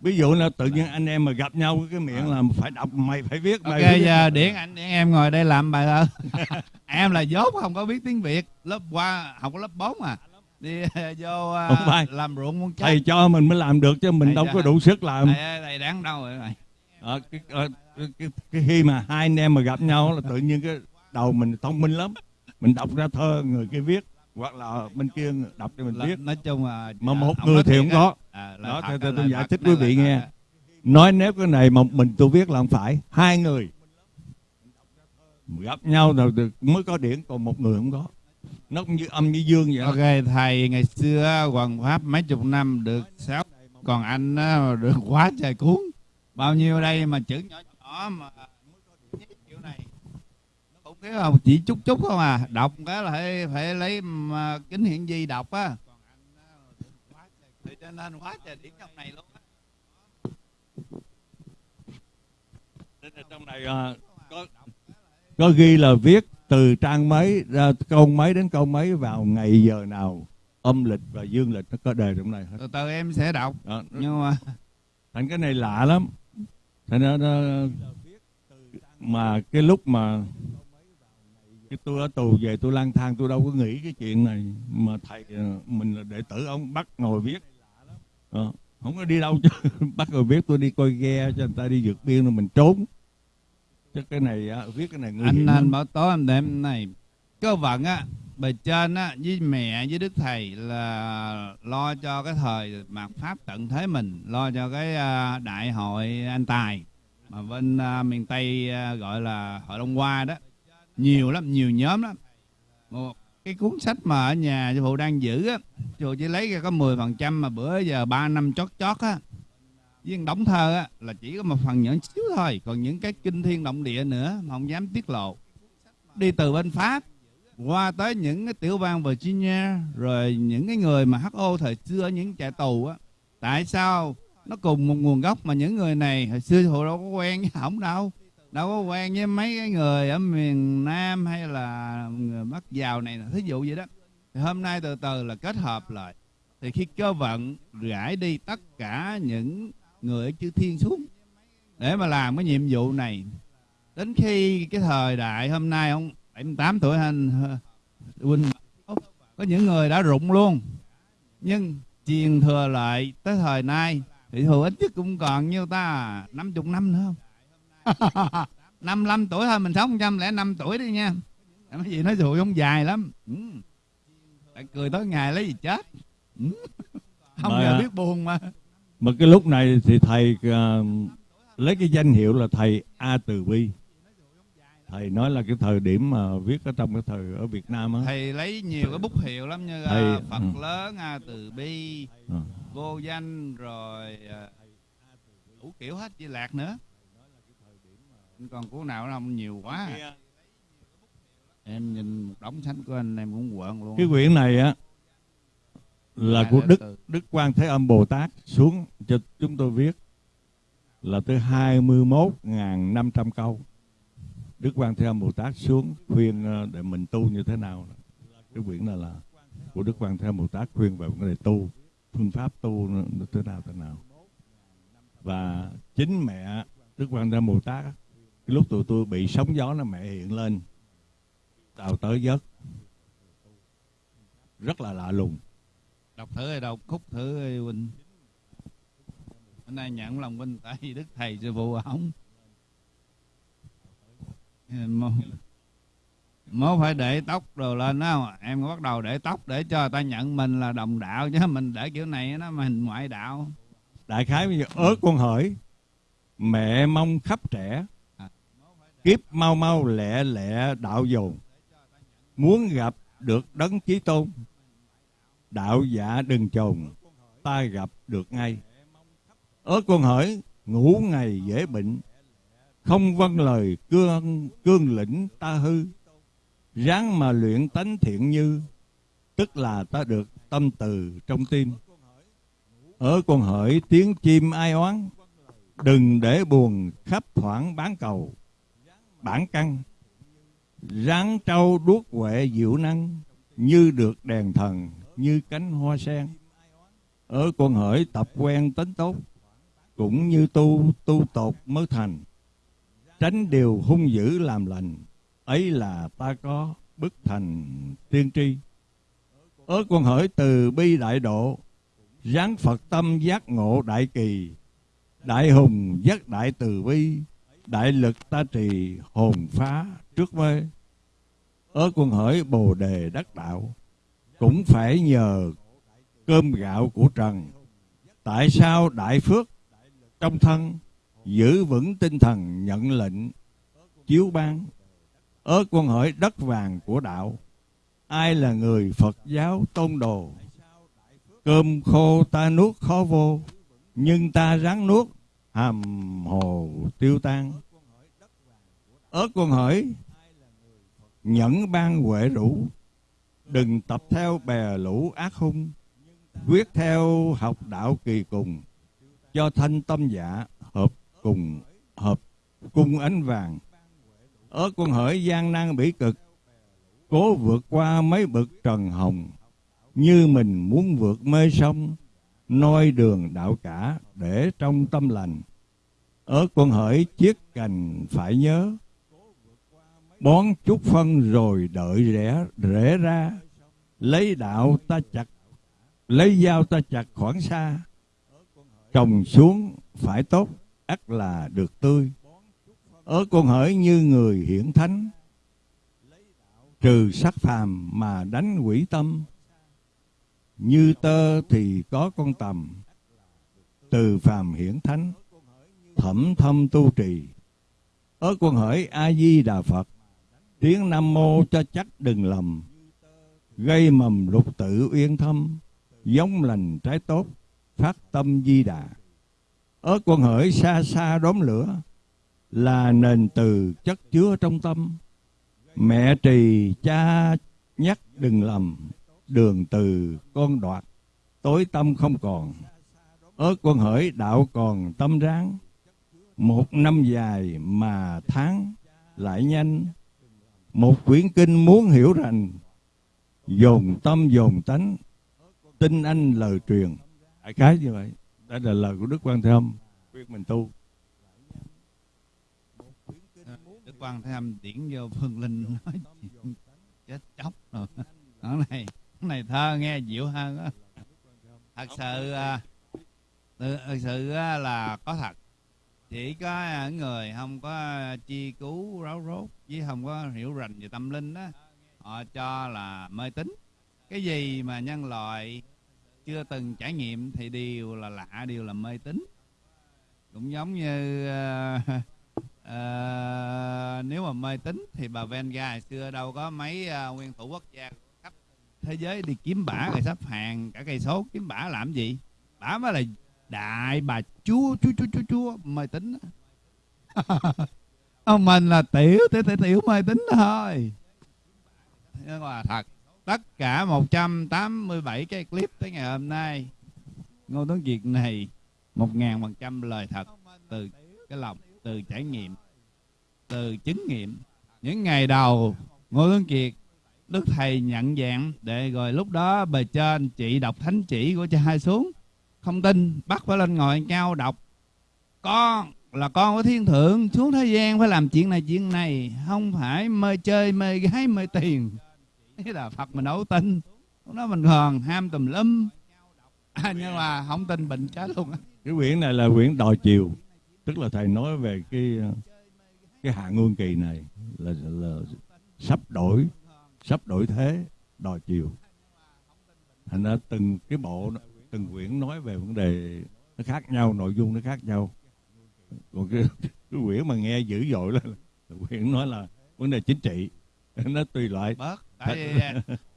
Speaker 2: ví dụ là tự nhiên anh em mà gặp nhau cái miệng là phải đọc mày phải viết mày
Speaker 1: ok giờ điển anh điển em ngồi đây làm bài thơ. Em là dốt không có biết tiếng việt. Lớp qua học lớp 4 à. Đi vô à,
Speaker 2: Không phải.
Speaker 1: làm ruộng muốn chết.
Speaker 2: Thầy cho mình mới làm được chứ mình
Speaker 1: Thầy
Speaker 2: đâu
Speaker 1: cho-
Speaker 2: có đủ sức làm.
Speaker 1: Thầy, ơi, thầy đáng đâu rồi thầy.
Speaker 2: Ờ, cái, ờ, cái, cái, cái khi mà hai anh em mà gặp nhau là tự nhiên cái đầu mình thông minh lắm mình đọc ra thơ người kia viết hoặc là bên kia đọc cho mình
Speaker 1: Là-
Speaker 2: viết.
Speaker 1: nói chung là
Speaker 2: mà một người thì không có
Speaker 1: à,
Speaker 2: Đó,
Speaker 1: thật
Speaker 2: tôi
Speaker 1: là
Speaker 2: giải thích quý vị nghe. nói nếu cái này một mình tôi viết là không phải. Hai người gặp nhau rồi mới có điển còn một người không có. Nó cũng như âm như dương vậy đó.
Speaker 1: ok thầy ngày xưa hoàng pháp mấy chục năm được sáu còn anh được quá trời cuốn. Bao nhiêu đây mà chữ nhỏ nhỏ mà không biết không chỉ chút chút không à. Đọc cái là phải phải lấy mà, kính hiển vi đọc á. Thì cho nên quá trời điển trong này luôn á.
Speaker 2: Trong này à, có có ghi là viết từ trang mấy ra câu mấy đến câu mấy vào ngày giờ nào âm lịch và dương lịch nó có đề trong này hết.
Speaker 1: Từ từ em sẽ đọc.
Speaker 2: Đó.
Speaker 1: nhưng mà
Speaker 2: thành cái này lạ lắm. Thành ra nó, mà cái lúc mà cái tôi ở tù về tôi lang thang tôi đâu có nghĩ cái chuyện này. Mà thầy ờ, mình là đệ tử ông bắt ngồi viết. Ờ, không có đi đâu chứ. Bắt ngồi viết tôi đi coi ghe cho người ta đi vượt biên rồi mình trốn. Chứ cái này á, viết cái này nguy
Speaker 1: anh anh bảo tối em đêm này. Cơ vận á bề trên á với mẹ với đức thầy là lo cho cái thời mạt pháp tận thế mình lo cho cái à, đại hội anh tài. Mà bên à, miền tây à, gọi là hội đông hoa đó nhiều lắm, nhiều nhóm lắm. Một cái cuốn sách mà ở nhà sư phụ đang giữ á sư phụ chỉ lấy ra có 10% phần trăm mà bữa giờ ba năm chót chót á. Với đóng thơ á, là chỉ có một phần nhỏ xíu thôi, còn những cái kinh thiên động địa nữa mà không dám tiết lộ. Đi từ bên pháp, qua tới những cái tiểu bang Virginia, rồi những cái người mà HO thời xưa những trại tù á. Tại sao nó cùng một nguồn gốc mà những người này, hồi xưa họ đâu có quen với ổng đâu đâu có quen với mấy cái người ở miền Nam hay là người Bắc giàu này thí dụ vậy đó. Thì hôm nay từ từ là kết hợp lại. Thì khi cơ vận rải đi tất cả những người ở chư thiên xuống để mà làm cái nhiệm vụ này. Đến khi cái thời đại hôm nay, ông 78 tuổi anh huynh có những người đã rụng luôn. Nhưng truyền thừa lại tới thời nay, thì thừa ít nhất cũng còn nhiêu ta 50 năm nữa không? 55 tuổi thôi mình sống 105 tuổi đi nha cái gì nói dụ không dài lắm ừ. Tại cười tới ngày lấy gì chết ừ. không
Speaker 2: Mà-
Speaker 1: giờ biết buồn mà
Speaker 2: mà cái lúc này thì thầy ờ, lấy cái danh hiệu là thầy A Từ Bi thầy nói là cái thời điểm mà viết ở trong cái thời ở Việt Nam á
Speaker 1: thầy lấy nhiều cái bút hiệu lắm như
Speaker 2: Thầy-
Speaker 1: à, Phật
Speaker 2: ừ.
Speaker 1: lớn A Từ Bi
Speaker 2: Ờ.
Speaker 1: vô danh rồi à, đủ kiểu hết với lạc nữa còn cuốn nào nó không nhiều quá. em nhìn một đống sách của anh em cũng quợn luôn.
Speaker 2: Cái quyển này á là của Đức Đức Quan Thế Âm Bồ Tát xuống cho chúng tôi viết. Là tới 21.500 câu. Đức Quan Thế Âm Bồ Tát xuống khuyên ờ, để mình tu như thế nào. Cái quyển này là của Đức Quan Thế Âm Bồ Tát khuyên về vấn đề tu phương pháp tu thế nào thế nào. Và chính mẹ Đức Quan Thế Âm Bồ Tát cái lúc tụi tôi bị sóng gió nó mẹ hiện lên đào tới giấc. Rất là lạ lùng.
Speaker 1: Đọc thử đọc khúc thử huynh hôm nay nhận lòng huynh tại đức thầy sư phụ ổng. Mới phải để tóc rồi lên đó em bắt đầu để tóc để cho ta nhận mình là đồng đạo chứ mình để kiểu này nó mình ngoại đạo.
Speaker 2: Đại khái bây giờ ớt con hỏi mẹ mong khắp trẻ kiếp mau mau lẹ lẹ đạo dồn. Muốn gặp được đấng chí tôn, đạo giả đừng chồn, ta gặp được ngay. Ở con hỡi, ngủ ngày dễ bệnh, không vâng lời cương cương lĩnh ta hư. Ráng mà luyện tánh thiện như, tức là ta được tâm từ trong tim. Ở con hỡi, tiếng chim ai oán, đừng để buồn khắp thoảng bán cầu bản căn. Ráng trâu đuốc huệ diệu năng, như được đèn thần, như cánh hoa sen. Ở con hỡi tập quen tính tốt, cũng như tu tu tột mới thành. Tránh điều hung dữ làm lành, ấy là ta có bức thành tiên tri. Ở con hỡi từ bi đại độ, ráng phật tâm giác ngộ đại kỳ. Đại hùng giác đại từ bi đại lực ta trì hồn phá trước mê. Ở quân hỡi bồ đề đắc đạo, cũng phải nhờ cơm gạo của trần. Tại sao đại phước trong thân giữ vững tinh thần nhận lệnh, chiếu ban? Ở quân hỡi đất vàng của đạo, ai là người phật giáo tôn đồ? Cơm khô ta nuốt khó vô, nhưng ta ráng nuốt hàm hồ tiêu tan. Ớt con hỏi nhẫn ban huệ rũ. Đừng tập theo bè lũ ác hung. Quyết theo học đạo kỳ cùng. Cho thanh tâm dạ hợp cùng, hợp cung ánh vàng. Ớt con hỡi, gian nan bỉ cực. Cố vượt qua mấy bậc trần hồng. Như mình muốn vượt mê sông noi đường đạo cả để trong tâm lành. Ở con hỡi chiếc cành phải nhớ, bón chút phân rồi đợi rẽ rẽ ra. Lấy đạo ta chặt, lấy dao ta chặt khoảng xa. Trồng xuống phải tốt, ắt là được tươi. Ở con hỡi như người hiển thánh, trừ sắc phàm mà đánh quỷ tâm như tơ thì có con tầm, từ phàm hiển thánh, thẩm thâm tu trì. Ở con hỡi a di đà phật, tiếng nam mô cho chắc đừng lầm. Gây mầm lục tự uyên thâm, giống lành trái tốt, phát tâm di đà. Ở con hỡi xa xa đốm lửa, là nền từ chất chứa trong tâm. Mẹ trì cha nhắc đừng lầm đường từ con đoạt, tối tâm không còn. Ở con hỡi đạo còn tâm ráng, một năm dài mà tháng lại nhanh. Một quyển kinh muốn hiểu rành, dồn tâm dồn tánh, tin anh lời truyền. Đại khái như vậy, đây là lời của đức quan thế âm, khuyên mình tu.
Speaker 1: Đức quan thế âm điển vô phương linh nói, chết chóc rồi. Nói này này thơ nghe dịu hơn á thật sự à, thật sự là có thật. Chỉ có người không có chi cứu ráo rốt với không có hiểu rành về tâm linh đó họ cho là mê tín. Cái gì mà nhân loại chưa từng trải nghiệm thì đều là lạ đều là mê tín. Cũng giống như uh, uh, nếu mà mê tín thì bà Venga hồi xưa đâu có mấy uh, nguyên thủ quốc gia thế giới đi kiếm bả rồi sắp hàng cả cây số kiếm bả làm gì? Bả mới là đại bà chúa chúa chúa chúa chúa mê tín ông mình là tiểu tiểu tiểu, tiểu mê tín thôi. Nhưng mà thật. Tất cả 187 cái clip tới ngày hôm nay Ngô Tuấn Kiệt này một ngàn phần trăm lời thật từ cái lòng từ trải nghiệm từ chứng nghiệm. Những ngày đầu ngô tuấn kiệt đức thầy nhận dạng để rồi lúc đó bề trên chị đọc thánh chỉ của cha hai xuống. Không tin bắt phải lên ngồi cao đọc. Con là con của thiên thượng xuống thế gian phải làm chuyện này chuyện này. Không phải mê chơi mê gái mê tiền. Thế là phật mình đâu tin. Lúc đó mình còn ham tùm lum. À, nhưng mà không tin bệnh chết luôn á.
Speaker 2: Cái quyển này là quyển đòi chiều. Tức là thầy nói về cái cái hạ ngôn kỳ này là là sắp đổi sắp đổi thế đòi chiều. Thành ra từng cái bộ từng quyển nói về vấn đề nó khác nhau nội dung nó khác nhau. Còn cái, cái quyển mà nghe dữ dội là, là quyển nói là vấn đề chính trị. Nó tùy loại.
Speaker 1: Bớt tại vì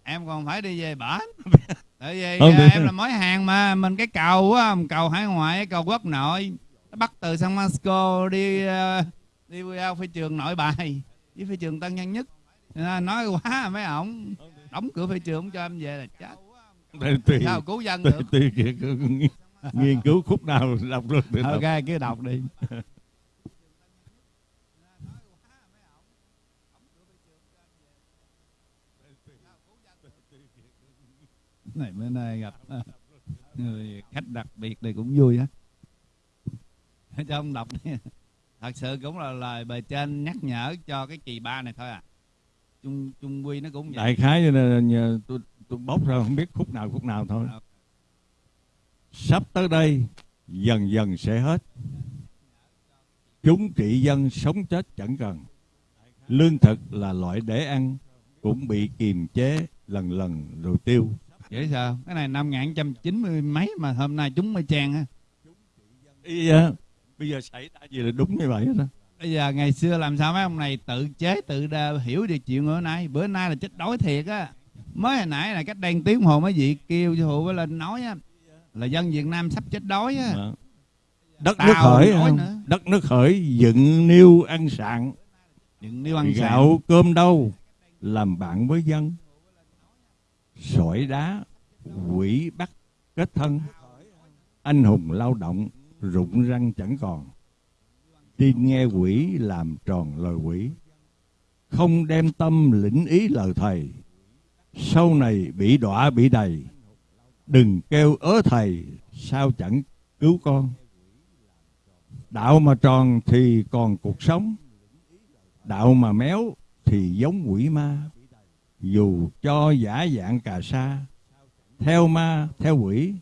Speaker 1: em còn phải đi về bển. Tại vì
Speaker 2: Không,
Speaker 1: à, em là mối hàng mà mình cái cầu á cầu hải ngoại cầu quốc nội. Nó bắt từ San Francisco đi à, đi qua phi trường nội bài với phi trường Tân Nhân Nhất À, nói quá mấy ổng đóng cửa phi trường không cho em về là chết.
Speaker 2: Tùy tùy
Speaker 1: sao cứu dân
Speaker 2: tùy,
Speaker 1: được?
Speaker 2: Tùy, tùy, tùy nghiên cứu khúc nào đọc được được
Speaker 1: ok cứ đọc đi. Này bữa nay gặp à, người khách đặc biệt này cũng vui á. Cho ông đọc đi. Thật sự cũng là lời bề trên nhắc nhở cho cái kỳ ba này thôi à chung chung quy nó cũng vậy.
Speaker 2: Đại khái cho nên là nhờ tôi tôi bóc ra không biết khúc nào khúc nào thôi. Sắp tới đây dần dần sẽ hết. Chúng trị dân sống chết chẳng cần. Lương thực là loại để ăn cũng bị kiềm chế lần lần rồi tiêu.
Speaker 1: Vậy sao cái này năm ngàn trăm chín mươi mấy mà hôm nay chúng mới trang á,
Speaker 2: bây giờ xảy ra gì là đúng như vậy đó
Speaker 1: bây giờ ngày xưa làm sao mấy ông này tự chế tự đa, hiểu được chuyện bữa nay. Bữa nay là chết đói thiệt á. Mới hồi nãy là cách một tiếng hồ mấy vị kêu cho hụ với lên nói á là dân Việt Nam sắp chết đói á.
Speaker 2: Đó. đất
Speaker 1: Tao
Speaker 2: nước khởi không?
Speaker 1: nữa.
Speaker 2: đất nước khởi dựng niêu ăn sạn.
Speaker 1: Đừng nếu ăn
Speaker 2: gạo
Speaker 1: gạo
Speaker 2: cơm đâu? Làm bạn với dân. Sỏi đá quỷ bắt kết thân. Anh hùng lao động rụng răng chẳng còn tin nghe quỷ làm tròn lời quỷ, không đem tâm lĩnh ý lời thầy. Sau này bị đọa bị đầy, đừng kêu ớ thầy, sao chẳng cứu con. Đạo mà tròn thì còn cuộc sống, đạo mà méo thì giống quỷ ma. Dù cho giả dạng cà sa, theo ma, theo quỷ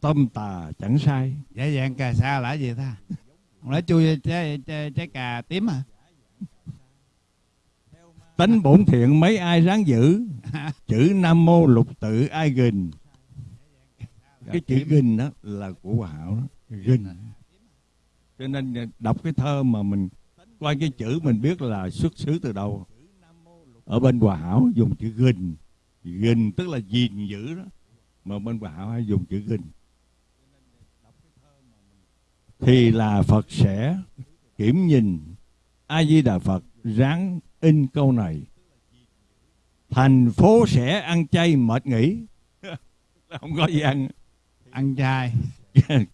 Speaker 2: tâm tà chẳng sai.
Speaker 1: Giả dạng cà sa là gì ta? Không lẽ chui trái, trái, trái cà tím à?
Speaker 2: Tánh bổn thiện mấy ai ráng giữ? Chữ nam mô lục tự ai gìn. Cái chữ gìn đó là của hòa hảo đó. Gìn cho nên đọc cái thơ mà mình qua cái chữ mình biết là xuất xứ từ đâu. Ở bên hòa hảo dùng chữ gìn. Gìn tức là gìn giữ đó. Mà bên hòa hảo hay dùng chữ gìn thì là phật sẽ kiểm nhìn a di đà phật ráng in câu này. Thành phố sẽ ăn chay mệt nghỉ. Không có gì ăn.
Speaker 1: Ăn chay.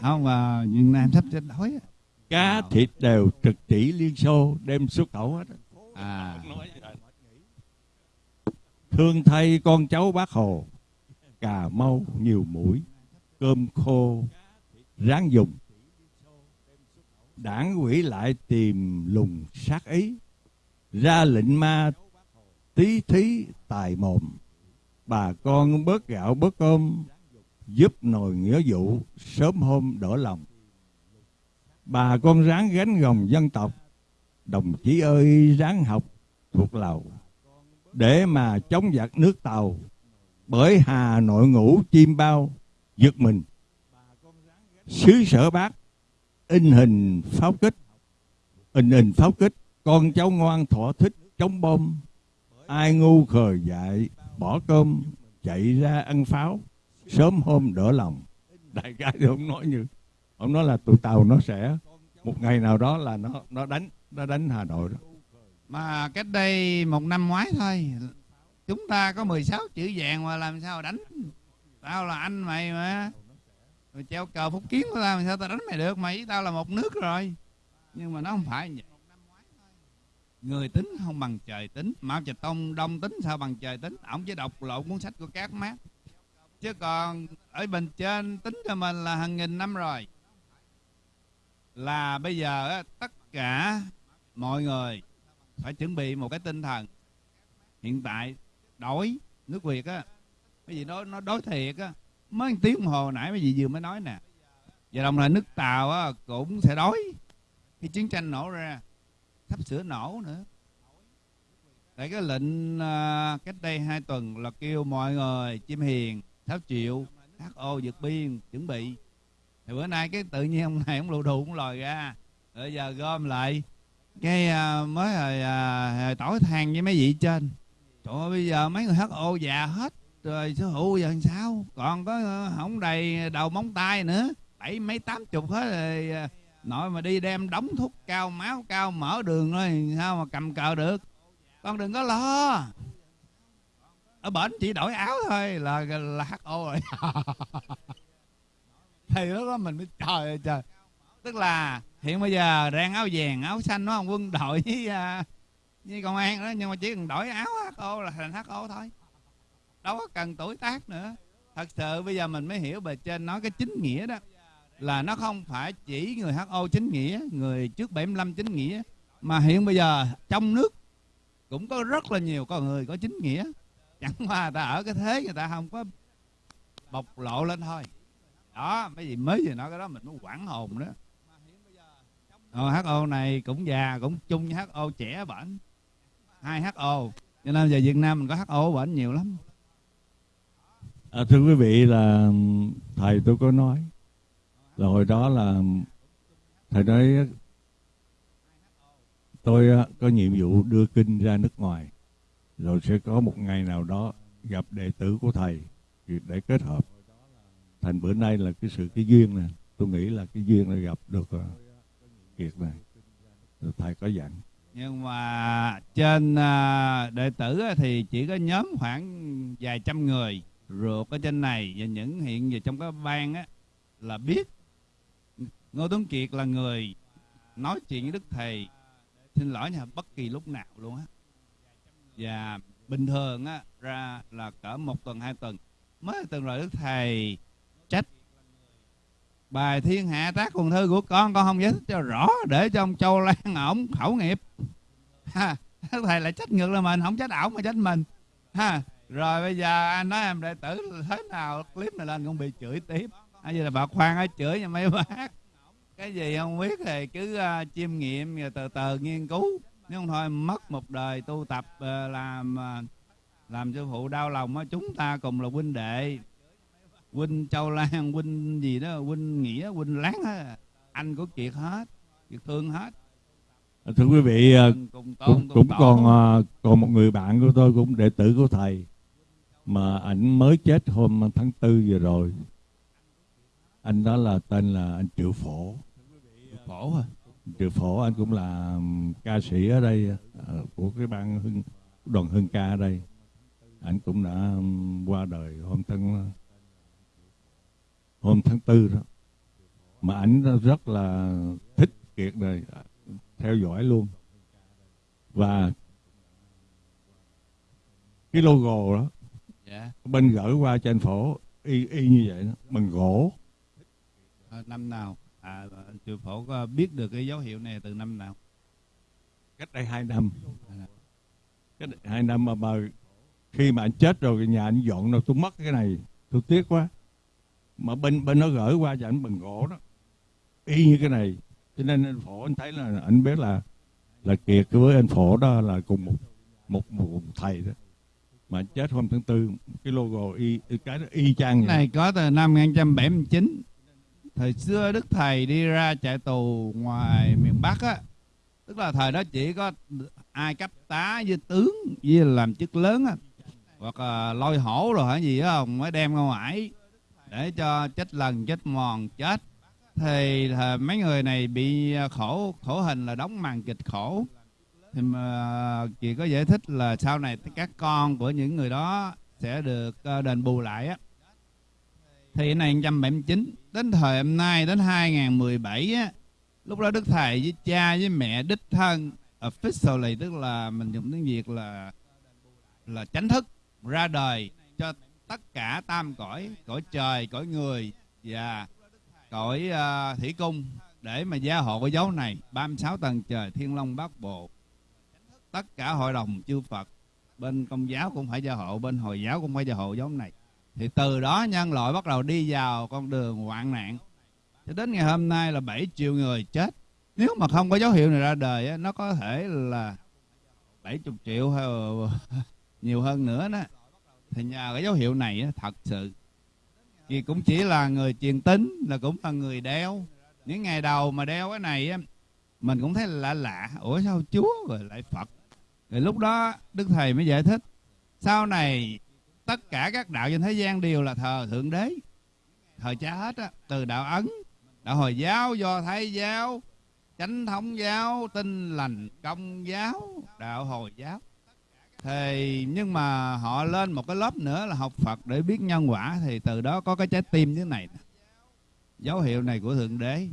Speaker 1: Không mà Việt Nam sắp chết đói
Speaker 2: cá thịt đều trực chỉ liên xô đem xuất khẩu hết
Speaker 1: à.
Speaker 2: Thương thay con cháu bác hồ cà mau nhiều mũi cơm khô ráng dùng đảng quỷ lại tìm lùng sát ý, ra lệnh ma tí thí tài mồm. Bà con bớt gạo bớt cơm, giúp nồi nghĩa vụ sớm hôm đỡ lòng. Bà con ráng gánh gồng dân tộc, đồng chí ơi, ráng học thuộc lầu. Để mà chống giặc nước tàu, bởi hà nội ngủ chim bao, giật mình. Xứ sở bác in hình pháo kích. In hình pháo kích, con cháu ngoan thỏa thích chống bom. Ai ngu khờ dại, bỏ cơm, chạy ra ăn pháo. Sớm hôm đỡ lòng. Đại ca thì ông nói như, ông nói là tụi tàu nó sẽ, một ngày nào đó là nó nó đánh nó đánh hà nội đó.
Speaker 1: Mà cách đây một năm ngoái thôi, chúng ta có 16 chữ vàng mà làm sao đánh? Tao là anh mày mà rồi treo cờ phúc kiến của tao sao tao đánh mày được? Mày với tao là một nước rồi. Nhưng mà nó không phải vậy. Người tính không bằng trời tính. Mao trạch tông đông tính, sao bằng trời tính? Ổng chỉ đọc lộ cuốn sách của các mát chứ còn ở bên trên tính cho mình là hàng nghìn năm rồi. Là bây giờ tất cả mọi người phải chuẩn bị một cái tinh thần. Hiện tại, đổi nước việt á. Cái gì đó, nó đối thiệt á mới tiếng đồng hồ nãy mấy gì vừa mới nói nè. Và đồng thời nước tàu á, cũng sẽ đói. Khi chiến tranh nổ ra sắp sửa nổ nữa. Tại cái lệnh à, cách đây hai tuần là kêu mọi người chim hiền tháo triệu ho vượt biên chuẩn bị. Thì bữa nay cái tự nhiên ông này ông lù đù cũng lòi ra. Rồi giờ gom lại cái à, mới hồi, à, hồi tỏi than với mấy vị trên. Trời ơi bây giờ mấy người ho già hết rồi sở hữu giờ làm sao? Còn có ờ, không đầy đầu móng tay nữa. Bảy mấy tám chục hết rồi ờ, nội mà đi đem đóng thuốc cao, máu cao, mở đường rồi sao mà cầm cờ được? Con đừng có lo. Ở bển chỉ đổi áo thôi, là là ho rồi. Thì lúc đó mình mới, trời ơi, trời. Tức là, hiện bây giờ đang áo vàng, áo xanh nó không? Quân đội với ờ, với công an đó, nhưng mà chỉ cần đổi áo ho là thành ho thôi đâu có cần tuổi tác nữa. Thật sự bây giờ mình mới hiểu bề trên nói cái chính nghĩa đó. Là nó không phải chỉ người HO chính nghĩa người trước 75 chính nghĩa. Mà hiện bây giờ trong nước cũng có rất là nhiều con người có chính nghĩa. Chẳng qua ta ở cái thế người ta không có bộc lộ lên thôi. Đó mấy gì mới vừa nói cái đó mình mới quản hồn đó. Ờ, HO này cũng già cũng chung với HO trẻ bệnh hai HO cho nên giờ Việt Nam mình có HO bệnh nhiều lắm
Speaker 2: à, thưa quý vị là thầy tôi có nói là hồi đó là thầy nói tôi có nhiệm vụ đưa kinh ra nước ngoài rồi sẽ có một ngày nào đó gặp đệ tử của thầy để kết hợp. Thành bữa nay là cái sự cái duyên này tôi nghĩ là cái duyên là gặp được à, kiệt này rồi thầy có dặn.
Speaker 1: Nhưng mà trên à, đệ tử thì chỉ có nhóm khoảng vài trăm người ruột ở trên này và những hiện về trong cái ban á, là biết Ngô Tuấn Kiệt là người nói chuyện với Đức Thầy. Xin lỗi nha, bất kỳ lúc nào luôn á. Và bình thường á, ra là cỡ một tuần, hai tuần, mới từng rồi Đức Thầy trách bài thiên hạ tác quần thư của con con không giải thích cho rõ, để cho ông Châu Lan ổng khẩu nghiệp. Ha, Đức Thầy lại trách ngược là mình, không trách ổng mà trách mình. Ha rồi bây giờ anh nói em đệ tử thế nào? Clip này lên cũng bị chửi tiếp. Bây giờ là bà khoan ở chửi nha mấy bác. Cái gì không biết thì cứ uh, chiêm nghiệm rồi từ từ nghiên cứu. Nếu không thôi mất một đời tu tập uh, làm uh, làm cho phụ đau lòng á chúng ta cùng là huynh đệ. Huynh châu lan huynh gì đó huynh nghĩa huynh láng á. Anh của kiệt hết kiệt thương hết.
Speaker 2: Thưa quý vị cùng tôn, cũng, cũng còn còn một người bạn của tôi cũng đệ tử của thầy mà ảnh mới chết hôm tháng tư vừa rồi. Anh đó là tên là anh triệu phổ.
Speaker 1: Phổ à
Speaker 2: triệu phổ anh cũng là ca sĩ ở đây ờ, của cái ban hưng đoàn hưng ca ở đây. Anh cũng đã qua đời hôm tháng hôm tháng tư đó. Mà ảnh rất là thích kiệt này theo dõi luôn. Và cái logo đó dạ. bên gửi qua cho anh phổ y y như vậy đó. Bằng gỗ.
Speaker 1: À, năm nào? À chư phổ có biết được cái dấu hiệu này từ năm nào?
Speaker 2: Cách đây hai năm. Cách đây hai năm mà, mà khi mà anh chết rồi nhà anh dọn đâu tôi mất cái này. Tôi tiếc quá. Mà bên bên nó gửi qua cho anh bằng gỗ đó. Y như cái này. Cho nên anh phổ anh thấy là anh biết là là kiệt với anh phổ đó là cùng một một một thầy đó mà chết hôm tháng tư, cái logo y, cái y chang
Speaker 1: vậy. này, có từ năm 1979 thời xưa đức thầy đi ra trại tù ngoài miền bắc á, tức là thời đó chỉ có ai cấp tá với tướng với làm chức lớn á, hoặc là lôi hổ rồi hả gì đó không mới đem ra ngoài để cho chết lần, chết mòn, chết. Thì ờ, mấy người này bị ờ, khổ khổ hình là đóng màn kịch khổ thì mà ờ, chị có giải thích là sau này các con của những người đó sẽ được ờ, đền bù lại á. Thì này 179 đến thời hôm nay đến 2017 á lúc đó đức thầy với cha với mẹ đích thân officially tức là mình dùng tiếng việt là là chánh thức ra đời cho tất cả tam cõi cõi trời cõi người và cõi uh, thủy cung để mà gia hộ cái dấu này. 36 tầng trời thiên long bát bộ tất cả hội đồng chư Phật, bên công giáo cũng phải gia hộ, bên hồi giáo cũng phải gia hộ giống này. Thì từ đó nhân loại bắt đầu đi vào con đường hoạn nạn. Cho đến ngày hôm nay là 7 triệu người chết. Nếu mà không có dấu hiệu này ra đời nó có thể là 70 triệu hay nhiều hơn nữa đó. Thì nhờ cái dấu hiệu này thật sự, thì cũng chỉ là người truyền tín, là cũng là người đeo. Những ngày đầu mà đeo cái này mình cũng thấy lạ lạ, ủa sao chúa rồi lại phật? Rồi lúc đó đức thầy mới giải thích sau này tất cả các đạo trên thế gian đều là thờ thượng đế thờ cha hết á từ đạo ấn đạo hồi giáo do thái giáo chánh thống giáo tinh lành công giáo đạo hồi giáo. Thì nhưng mà họ lên một cái lớp nữa là học phật để biết nhân quả thì từ đó có cái trái tim như thế này dấu hiệu này của thượng đế.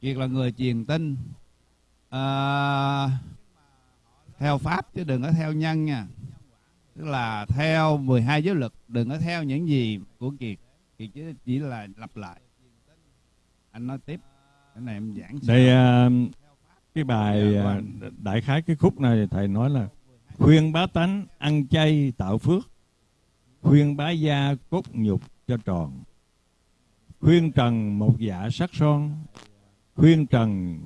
Speaker 1: Kiệt là người truyền tin. À, theo pháp chứ đừng có theo nhân nha. Tức là theo 12 giới luật đừng có theo những gì của kiệt kiệt chỉ, chỉ là lặp lại. Anh nói tiếp cái này em giảng
Speaker 2: đây uh, cái bài dạ, vâng. đại khái cái khúc này thầy nói là khuyên bá tánh ăn chay tạo phước khuyên bá gia cốt nhục cho tròn khuyên trần một dạ sắc son khuyên trần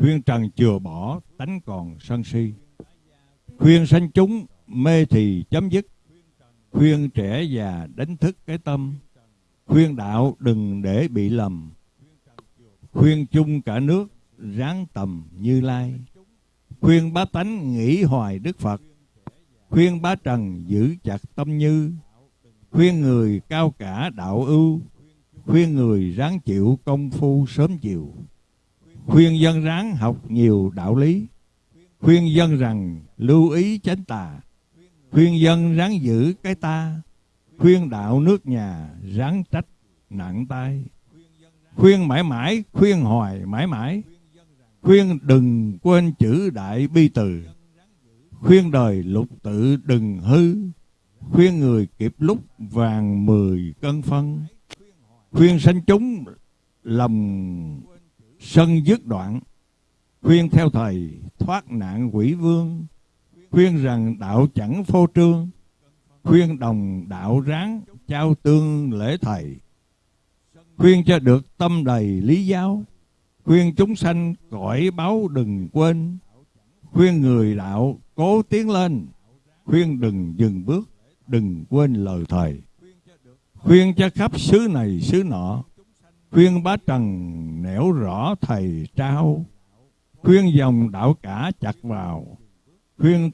Speaker 2: khuyên trần chừa bỏ, tánh còn sân si. Khuyên sanh chúng, mê thì chấm dứt. Khuyên trẻ già, đánh thức cái tâm. Khuyên đạo, đừng để bị lầm. Khuyên chung cả nước, ráng tầm như lai. Khuyên bá tánh, nghĩ hoài đức phật. Khuyên bá trần, giữ chặt tâm như. Khuyên người cao cả đạo ưu. Khuyên người ráng chịu công phu sớm chiều khuyên dân ráng học nhiều đạo lý. Khuyên dân rằng lưu ý chánh tà. Khuyên dân ráng giữ cái ta. Khuyên đạo nước nhà ráng trách nặng tay khuyên mãi mãi, khuyên hoài mãi mãi. Khuyên đừng quên chữ đại bi từ. Khuyên đời lục tự đừng hư. Khuyên người kịp lúc vàng mười cân phân. Khuyên sanh chúng lòng sân dứt đoạn, khuyên theo thầy thoát nạn quỷ vương, khuyên rằng đạo chẳng phô trương, khuyên đồng đạo ráng trao tương lễ thầy, khuyên cho được tâm đầy lý giáo, khuyên chúng sanh cõi báo đừng quên, khuyên người đạo cố tiến lên, khuyên đừng dừng bước, đừng quên lời thầy, khuyên cho khắp xứ này xứ nọ khuyên bá trần nẻo rõ thầy trao. Khuyên dòng đạo cả chặt vào. Khuyên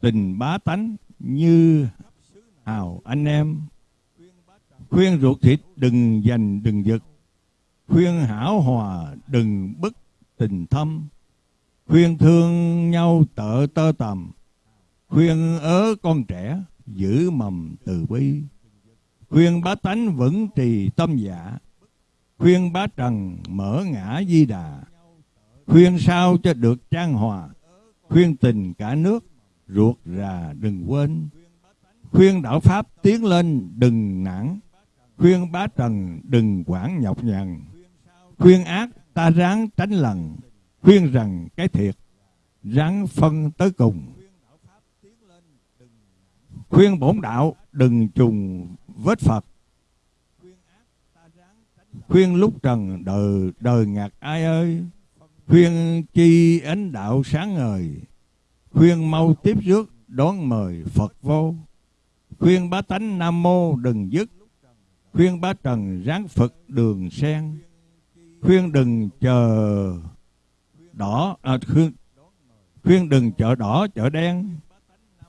Speaker 2: tình bá tánh như hào anh em. Khuyên ruột thịt đừng giành đừng giật. Khuyên hảo hòa đừng bức tình thâm. Khuyên thương nhau tợ tơ tầm. Khuyên ớ con trẻ giữ mầm từ bi. Khuyên bá tánh vững trì tâm dạ khuyên bá trần mở ngã di đà, khuyên sao cho được trang hòa, khuyên tình cả nước ruột rà đừng quên. Khuyên đạo pháp tiến lên đừng nản, khuyên bá trần đừng quản nhọc nhằn. Khuyên ác ta ráng tránh lần, khuyên rằng cái thiệt, ráng phân tới cùng. Khuyên bổn đạo đừng trùng vết phật khuyên lúc trần đời đời ngạc ai ơi? Khuyên chi ánh đạo sáng ngời khuyên mau tiếp rước đón mời phật vô. Khuyên bá tánh nam mô đừng dứt khuyên bá trần ráng phật đường sen. Khuyên đừng chờ đỏ à, khuyên khuyên đừng chợ đỏ chợ đen.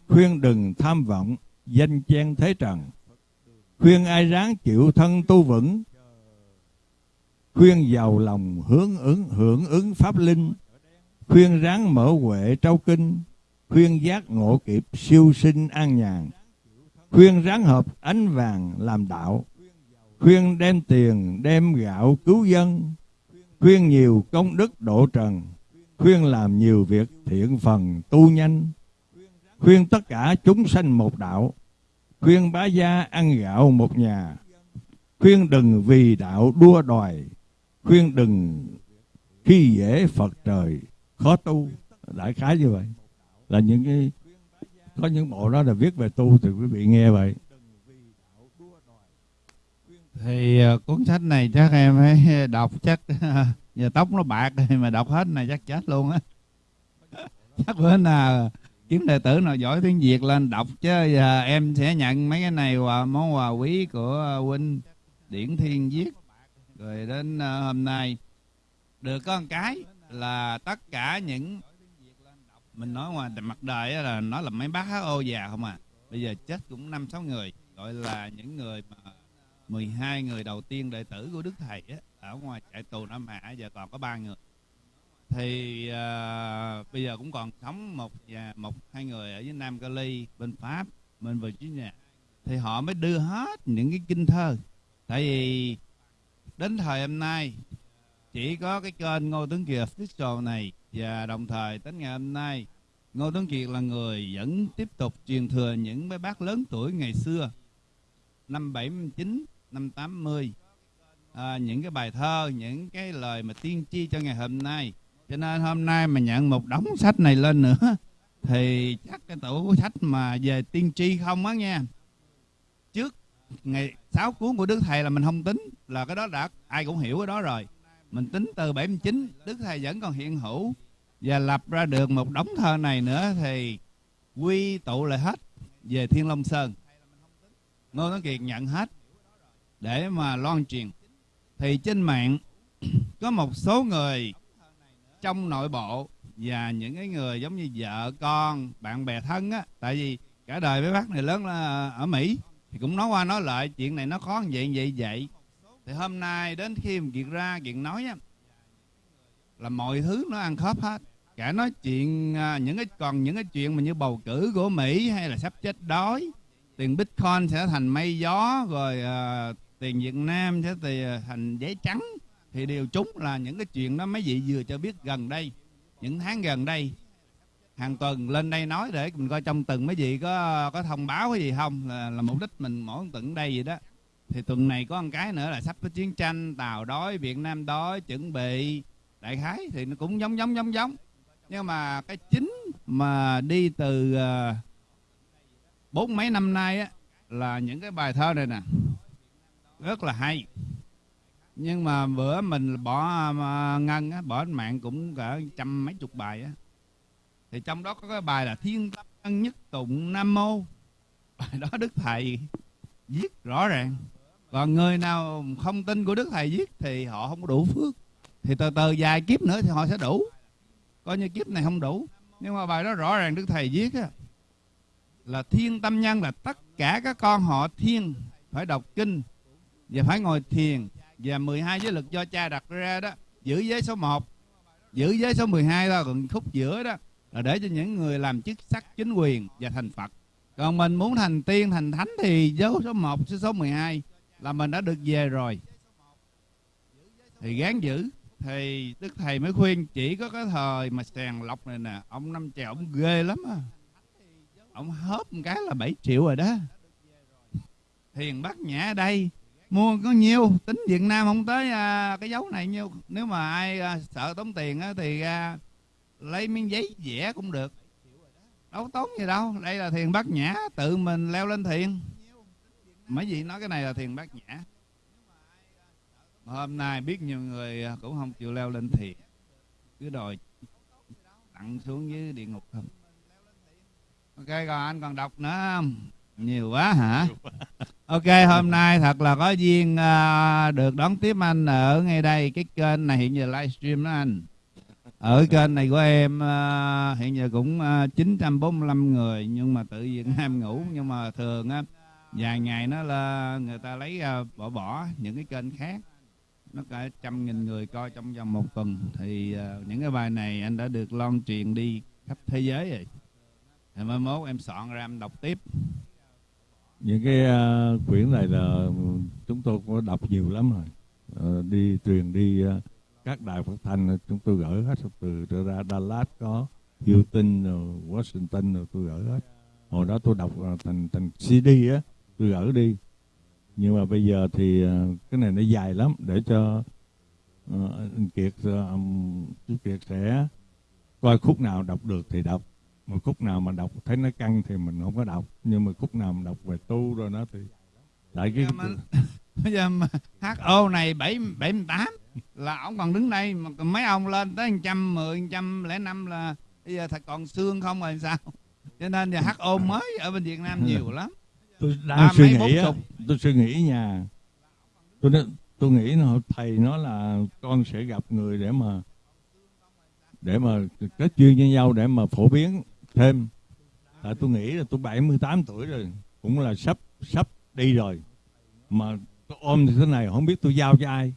Speaker 2: Khuyên đừng tham vọng danh chen thế trần. Khuyên ai ráng chịu thân tu vững khuyên giàu lòng hướng ứng, hưởng ứng pháp linh. Khuyên ráng mở huệ trao kinh. Khuyên giác ngộ kịp siêu sinh an nhàn. Khuyên ráng hợp ánh vàng làm đạo. Khuyên đem tiền, đem gạo cứu dân. Khuyên nhiều công đức độ trần. Khuyên làm nhiều việc thiện phần tu nhanh. Khuyên tất cả chúng sanh một đạo. Khuyên bá gia ăn gạo một nhà. Khuyên đừng vì đạo đua đòi khuyên đừng khi dễ phật trời, khó tu. Đại khái như vậy. Là những cái, có những bộ đó là viết về tu thì quý vị nghe vậy.
Speaker 1: Thì ờ, cuốn sách này chắc em phải đọc chắc, giờ tóc nó bạc rồi mà đọc hết này chắc chết luôn á. Chắc bữa nào kiếm đệ tử nào giỏi tiếng việt lên đọc chứ, giờ em sẽ nhận mấy cái này quà món quà quý của huynh điển thiên viết rồi đến à, hôm nay được có một cái là tất cả những mình nói ngoài mặt đời là nó là mấy bác HO già không à. Bây giờ chết cũng năm sáu người gọi là những người mà 12 người đầu tiên đệ tử của Đức Thầy á, ở ngoài trại tù Nam Hạ giờ còn có ba người. Thì uh, bây giờ cũng còn sống một và một hai người ở dưới Nam Cali bên Pháp bên Virginia. Thì họ mới đưa hết những cái kinh thơ. Tại vì đến thời hôm nay. Chỉ có cái kênh Ngô Tuấn Kiệt official này và đồng thời đến ngày hôm nay Ngô Tuấn Kiệt là người vẫn tiếp tục truyền thừa những mấy bác lớn tuổi ngày xưa. Năm 79 năm 80 à, những cái bài thơ những cái lời mà tiên tri cho ngày hôm nay. Cho nên hôm nay mà nhận một đống sách này lên nữa thì chắc cái tủ sách mà về tiên tri không á nha ngày sáu cuốn của đức thầy là mình không tính, là cái đó đã, ai cũng hiểu cái đó rồi. Mình tính từ 79 đức thầy vẫn còn hiện hữu và lập ra được một đống thơ này nữa thì quy tụ lại hết về thiên long sơn. Ngô tấn kiệt nhận hết để mà loan truyền. Thì trên mạng có một số người trong nội bộ và những cái người giống như vợ con, bạn bè thân á, tại vì cả đời mấy bác này lớn là ở mỹ thì cũng nói qua nói lại chuyện này nó khó như vậy vậy vậy. Thì hôm nay đến khi mà kiệt ra chuyện nói á là mọi thứ nó ăn khớp hết. Cả nói chuyện à, những cái còn những cái chuyện mà như bầu cử của mỹ hay là sắp chết đói tiền bitcoin sẽ thành mây gió rồi uh, tiền việt nam sẽ tiền à, thành giấy trắng thì đều trúng là những cái chuyện đó mấy vị vừa cho biết gần đây những tháng gần đây hàng tuần lên đây nói để mình coi trong tuần mấy vị có có thông báo cái gì không? Là, là mục đích mình mỗi tuần đây vậy đó. Thì tuần này có một cái nữa là sắp có chiến tranh tàu đói việt nam đói chuẩn bị đại khái. Thì nó cũng giống giống giống giống. Nhưng mà cái chính mà đi từ uh, bốn mấy năm nay á là những cái bài thơ này nè. Rất là hay. Nhưng mà bữa mình bỏ uh, ngân á bỏ mạng cũng cả trăm mấy chục bài á thì trong đó có cái bài là thiên tâm nhất tụng nam mô bài đó đức thầy viết rõ ràng. Còn người nào không tin của đức thầy viết thì họ không có đủ phước. Thì từ từ vài kiếp nữa thì họ sẽ đủ. Coi như kiếp này không đủ. Nhưng mà bài đó rõ ràng đức thầy viết á, là thiên tâm nhân là tất cả các con họ thiên phải đọc kinh và phải ngồi thiền và 12 giới lực do cha đặt ra đó. Giữ giới số 1 giữ giới số 12 đó còn khúc giữa đó là để cho những người làm chức sắc chính quyền và thành Phật. Còn mình muốn thành tiên thành thánh thì dấu số 1 số 12 là mình đã được về rồi. Thì gán giữ thì đức thầy mới khuyên chỉ có cái thời mà sàng lọc này nè ông năm chèo ông ghê lắm á ông hớp một cái là 7 triệu rồi đó. Thiền bát nhã ở đây mua có nhiêu? Tính việt nam không tới à, cái dấu này nhiêu? Nếu mà ai à, sợ tốn tiền á, thì à, lấy miếng giấy vẽ cũng được. Đâu tốn gì đâu. Đây là thiền bát nhã tự mình leo lên thiền. Mấy vị nói cái này là thiền bát nhã. Hôm nay biết nhiều người cũng không chịu leo lên thiền. Cứ đòi tặng xuống dưới địa ngục không? Ok còn anh còn đọc nữa không? Nhiều quá hả? Ok hôm nay thật là có duyên uh, được đón tiếp anh ở ngay đây. Cái kênh này hiện giờ livestream đó anh ở kênh này của em uh, hiện giờ cũng à, uh, 945 người nhưng mà tự nhiên ham ngủ nhưng mà thường á vài ngày nó là người ta lấy uh, bỏ bỏ những cái kênh khác. Nó cả trăm nghìn người coi trong vòng một tuần. Thì uh, những cái bài này anh đã được loan truyền đi khắp thế giới rồi. Thì mai mốt em soạn ra em đọc tiếp.
Speaker 2: Những cái uh, quyển này là chúng tôi có đọc nhiều lắm rồi. Uh, đi truyền đi uh, các đài phát thanh chúng tôi gửi hết từ ra Dallas có Houston Washington rồi tôi gửi hết. Hồi đó tôi đọc thành thành CD á tôi gửi đi. Nhưng mà bây giờ thì uh, cái này nó dài lắm để cho uh, anh Kiệt uh, chú Kiệt sẽ coi khúc nào đọc được thì đọc. Một khúc nào mà đọc thấy nó căng thì mình không có đọc. Nhưng mà khúc nào mà đọc về tu rồi nó thì tại cái
Speaker 1: bây giờ mà HO này bảy bảy tám là ông còn đứng đây mà mấy ông lên tới trăm mười trăm lẻ năm là bây giờ thật còn xương không rồi sao? Cho nên giờ HO mới ở bên Việt Nam nhiều lắm.
Speaker 2: Tôi đang à, suy nghĩ á, tôi suy nghĩ nhà tôi tôi nghĩ nó thầy nó là con sẽ gặp người để mà để mà kết duyên với nhau để mà phổ biến thêm. Tại tôi nghĩ là tôi 78 tuổi rồi cũng là sắp sắp đi rồi. Mà tôi ôm như thế này không biết tôi giao cho ai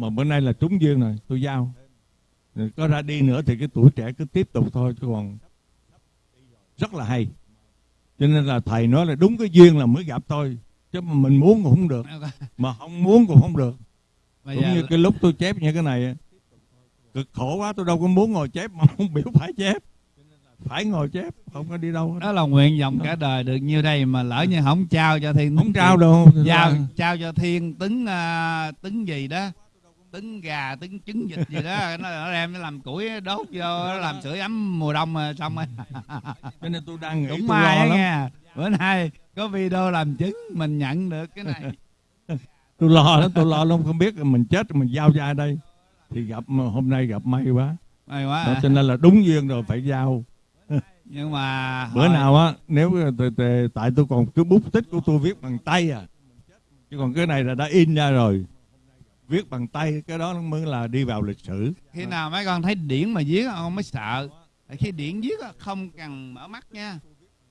Speaker 2: mà bữa nay là trúng duyên rồi tôi giao. Có ra đi nữa thì cái tuổi trẻ cứ tiếp tục thôi chứ còn rất là hay. Cho nên là thầy nói là đúng cái duyên là mới gặp tôi chứ mà mình muốn cũng không được. Mà không muốn cũng không được. Bây cũng như là... cái lúc tôi chép như cái này cực khổ quá tôi đâu có muốn ngồi chép mà không biểu phải chép. Phải ngồi chép không có đi đâu
Speaker 1: đó là nguyện vọng cả đời được như đây mà lỡ như không trao cho thiên
Speaker 2: không trao đâu
Speaker 1: giao trao cho thiên tứng uh, tứng gì đó tứng gà tứng trứng vịt gì đó. Nó, nó đem nó làm củi đốt vô nó làm sưởi ấm mùa đông rồi xong rồi.
Speaker 2: Cho nên tôi đang nghĩ
Speaker 1: cũng may á nghe bữa nay có video làm chứng mình nhận được cái này.
Speaker 2: Tôi lo lắm tôi lo lắm. Không biết mình chết mình giao ra đây. Thì gặp hôm nay gặp may quá.
Speaker 1: May quá à.
Speaker 2: cho nên là đúng duyên rồi phải giao.
Speaker 1: Nhưng mà
Speaker 2: bữa hồi... nào á nếu tại tôi còn cứ bút tích của tôi viết bằng tay à. Chứ còn cái này là đã in ra rồi viết bằng tay cái đó mới là đi vào lịch sử.
Speaker 1: Khi nào mấy con thấy điển mà viết con mới sợ. Khi điển viết không cần mở mắt nha.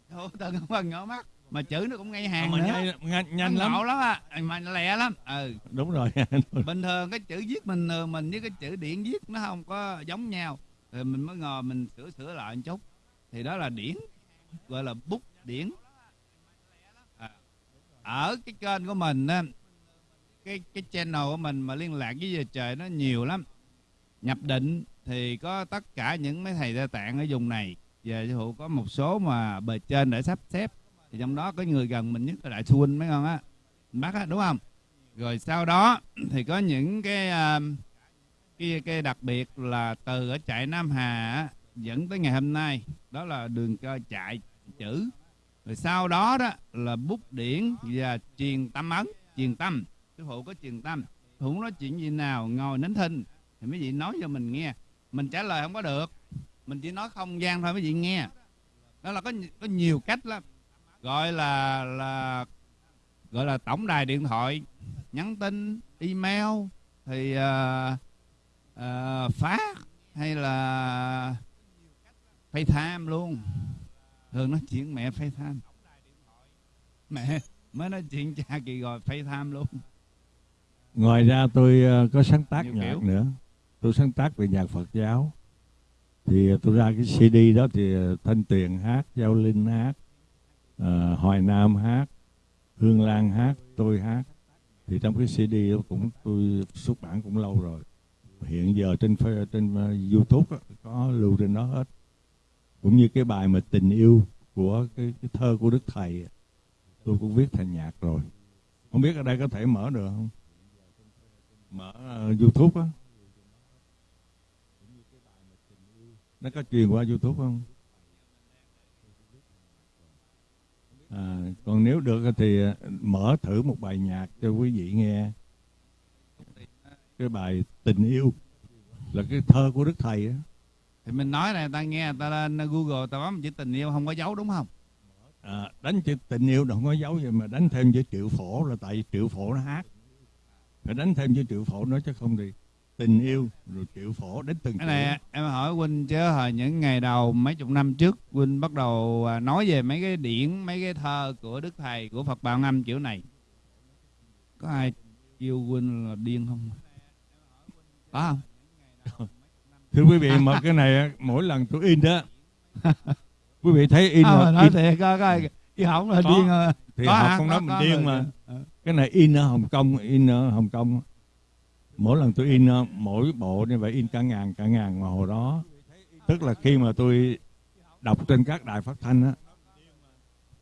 Speaker 1: Thôi, không cần mở mắt. Mà chữ nó cũng ngay hàng mà nữa.
Speaker 2: nhanh, nhanh, nhanh lắm.
Speaker 1: lắm á. Mà lẹ lắm. Ừ.
Speaker 2: Đúng rồi.
Speaker 1: Bình thường cái chữ viết mình mình với cái chữ điển viết nó không có giống nhau. Rồi mình mới ngồi mình sửa sửa lại một chút. Thì đó là điển gọi là bút điển. À, ở cái kênh của mình á cái cái channel của mình mà liên lạc với giờ trời nó nhiều lắm. Nhập định thì có tất cả những mấy thầy gia tạng ở vùng này. Về hữu có một số mà bề trên để sắp xếp. Thì trong đó có người gần mình nhất là đại xuân mấy con á. Bác á đúng không? Rồi sau đó thì có những cái uh, cái cái đặc biệt là từ ở trại Nam Hà dẫn tới ngày hôm nay. Đó là đường cho chạy chữ. Rồi sau đó đó là bút điển và truyền tâm ấn truyền tâm sư phụ có truyền tâm phụ nói chuyện gì nào ngồi nín thinh thì mấy vị nói cho mình nghe. Mình trả lời không có được. Mình chỉ nói không gian thôi mấy vị nghe. Đó là có có nhiều cách lắm. Gọi là là gọi là tổng đài điện thoại nhắn tin email thì ờ, ờ, uh, uh, phát hay là FaceTime luôn. Thường nói chuyện mẹ FaceTime mẹ mới nói chuyện cha kỳ rồi FaceTime luôn
Speaker 2: ngoài ra tôi uh, có sáng tác Nhiều nhạc kiểu. nữa. Tôi sáng tác về nhạc Phật giáo. Thì tôi ra cái CD đó thì Thanh Tuyền hát Giao Linh hát uh, Hoài Nam hát Hương Lan hát tôi hát. Thì trong cái CD đó cũng tôi xuất bản cũng lâu rồi. Hiện giờ trên trên YouTube đó, có lưu trên đó hết. Cũng như cái bài mà tình yêu của cái, cái thơ của đức thầy tôi cũng viết thành nhạc rồi. Không biết ở đây có thể mở được không mở uh, youtube á. Nó có truyền qua youtube không? À, còn nếu được thì ờ, mở thử một bài nhạc cho quý vị nghe. Cái bài tình yêu là cái thơ của đức thầy á.
Speaker 1: Thì mình nói này ta nghe ta lên google ta bấm chữ tình yêu không có dấu đúng không?
Speaker 2: À, đánh chữ tình yêu không có dấu vậy mà đánh thêm chữ triệu phổ là tại triệu phổ nó hát phải đánh thêm chữ triệu phổ nữa chứ không thì tình yêu rồi triệu phổ đến từng
Speaker 1: cái này em hỏi huynh chứ hồi những ngày đầu mấy chục năm trước huynh bắt đầu à, nói về mấy cái điển mấy cái thơ của đức thầy của phật bảo ngâm kiểu này. Có ai kêu huynh là điên không? Có
Speaker 2: không? Thưa quý vị mà cái này mỗi lần tôi in đó quý vị thấy in à,
Speaker 1: nói in... thiệt coi chứ không là
Speaker 2: Có.
Speaker 1: điên
Speaker 2: thì
Speaker 1: có
Speaker 2: họ không
Speaker 1: Có-
Speaker 2: nói mình
Speaker 1: có
Speaker 2: điên mà cái này in ở Hồng Kông in ở Hồng Kông. Mỗi lần tôi in mỗi bộ như vậy in cả ngàn cả ngàn mà hồi đó. Tức là khi mà tôi đọc trên các đài phát thanh á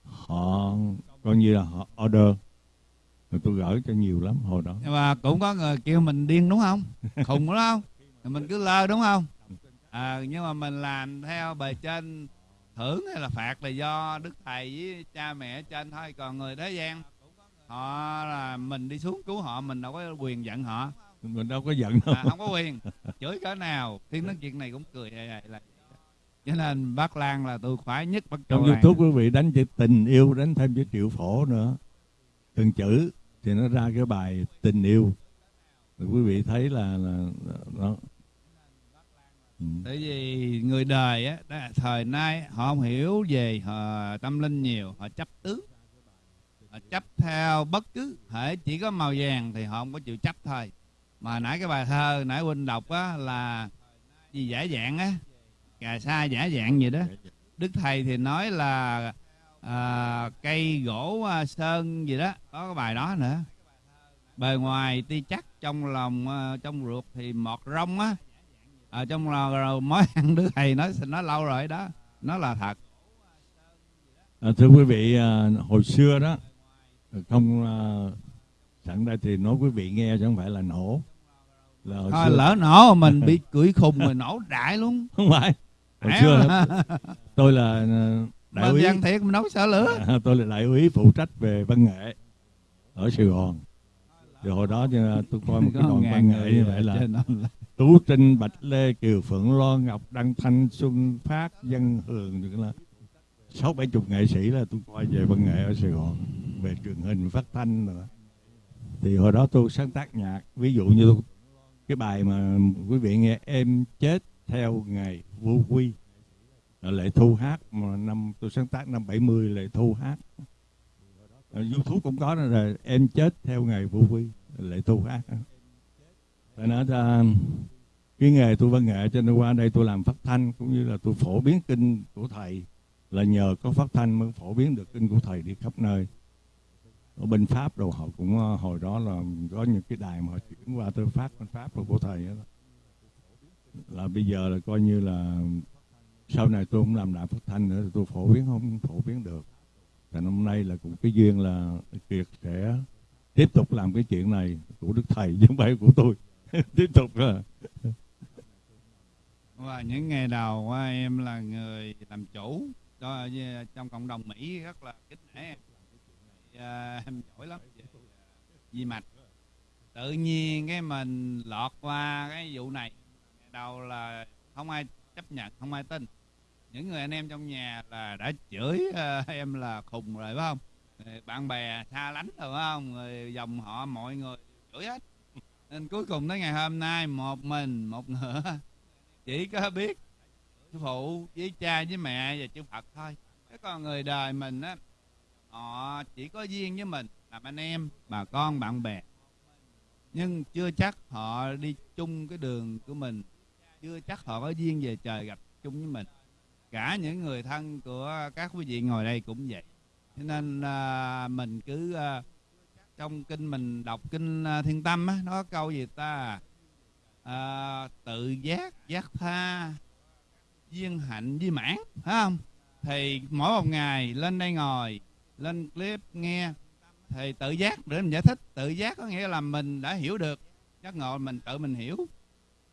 Speaker 2: họ coi như là họ order. Rồi tôi gửi cho nhiều lắm hồi đó.
Speaker 1: Và mà cũng có người kêu mình điên đúng không? Khùng đúng không? Mình cứ lơ đúng không? À, nhưng mà mình làm theo bề trên thưởng hay là phạt là do đức thầy với cha mẹ trên thôi còn người thế gian họ là mình đi xuống cứu họ mình đâu có quyền giận họ.
Speaker 2: Mình đâu có giận đâu.
Speaker 1: À, không có quyền. Chửi cỡ nào. Khi nói chuyện này cũng cười hề hề là cho nên bác Lan là tôi khoái nhất bác
Speaker 2: trong youtube quý vị đánh chữ tình yêu đánh thêm chữ triệu phổ nữa. Từng chữ thì nó ra cái bài tình yêu. Rồi quý vị thấy là, là, là nó ừ.
Speaker 1: tại vì người đời á đó là thời nay họ không hiểu về họ tâm linh nhiều họ chấp tướng họ chấp theo bất cứ thể chỉ có màu vàng thì họ không có chịu chấp thôi. Mà nãy cái bài thơ nãy huynh đọc á là gì giả dạng á? Cà sa giả dạng gì đó. Đức thầy thì nói là à, cây gỗ à, sơn gì đó. Có cái bài đó nữa. Bề ngoài ti chắc trong lòng à, trong ruột thì mọt rong á. Ở trong lò rồi mối ăn đức thầy nói nói lâu rồi đó. Nó là thật.
Speaker 2: À, thưa quý vị, à, hồi xưa đó không à, sẵn đây thì nói quý vị nghe chứ không phải là nổ. Là hồi
Speaker 1: thôi
Speaker 2: xưa,
Speaker 1: lỡ nổ mình bị cưỡi khùng rồi nổ đại luôn
Speaker 2: không phải. Hồi xưa
Speaker 1: mà.
Speaker 2: tôi là à, đại úy,
Speaker 1: văn thiệt mình nấu sợ lửa
Speaker 2: à, tôi là đại úy phụ trách về văn nghệ ở Sài Gòn. Rồi hồi đó à, tôi coi một cái đoàn văn nghệ như vậy là Tú Trinh, Bạch Lê, Kiều Phượng Loan, Ngọc Đăng Thanh, Xuân Phát, Dân Hường là sáu bảy chục nghệ sĩ là tôi coi về văn nghệ ở Sài Gòn về truyền hình phát thanh nữa thì hồi đó tôi sáng tác nhạc ví dụ như tôi, cái bài mà quý vị nghe em chết theo ngày vô quy lệ thu hát mà năm tôi sáng tác năm 70 lệ thu hát. Ờ, Youtube cũng có đó là em chết theo ngày vô quy lệ thu hát. Phải nói ra cái nghề tôi văn nghệ cho nên qua đây tôi làm phát thanh cũng như là tôi phổ biến kinh của thầy là nhờ có phát thanh mới phổ biến được kinh của thầy đi khắp nơi ở bên pháp rồi họ cũng ờ, hồi đó là có những cái đài mà họ chuyển qua tôi phát bên pháp rồi của thầy đó. là bây giờ là coi như là sau này tôi không làm đài phát thanh nữa thì tôi phổ biến, không phổ biến được. Và năm nay là cũng cái duyên là kiệt sẽ tiếp tục làm cái chuyện này của đức thầy, chứ không phải của tôi. Tiếp tục là
Speaker 1: và những ngày đầu em là người làm chủ cho ờ, trong cộng đồng Mỹ rất là kính nể em à, em giỏi lắm. Về à, mạch. Tự nhiên cái mình lọt qua cái vụ này. Đầu là không ai chấp nhận không ai tin. Những người anh em trong nhà là đã chửi uh, em là khùng rồi phải không? Ờ, bạn bè xa lánh rồi phải không? Người dòng họ mọi người chửi hết. Nên cuối cùng tới ngày hôm nay một mình một ngựa. Chỉ có biết sư phụ với cha với mẹ và chư Phật thôi. Cái con người đời mình á họ chỉ có duyên với mình làm anh em bà con bạn bè. Nhưng chưa chắc họ đi chung cái đường của mình. Chưa chắc họ có duyên về trời gặp chung với mình. Cả những người thân của các quý vị ngồi đây cũng vậy. Cho nên à, mình cứ à, trong kinh mình đọc kinh à, thiên tâm á nó câu gì ta? À, tự giác giác tha duyên hạnh với mãn phải không? Thì mỗi một ngày lên đây ngồi lên clip nghe thì tự giác để mình giải thích. Tự giác có nghĩa là mình đã hiểu được. Giác ngộ mình tự mình hiểu.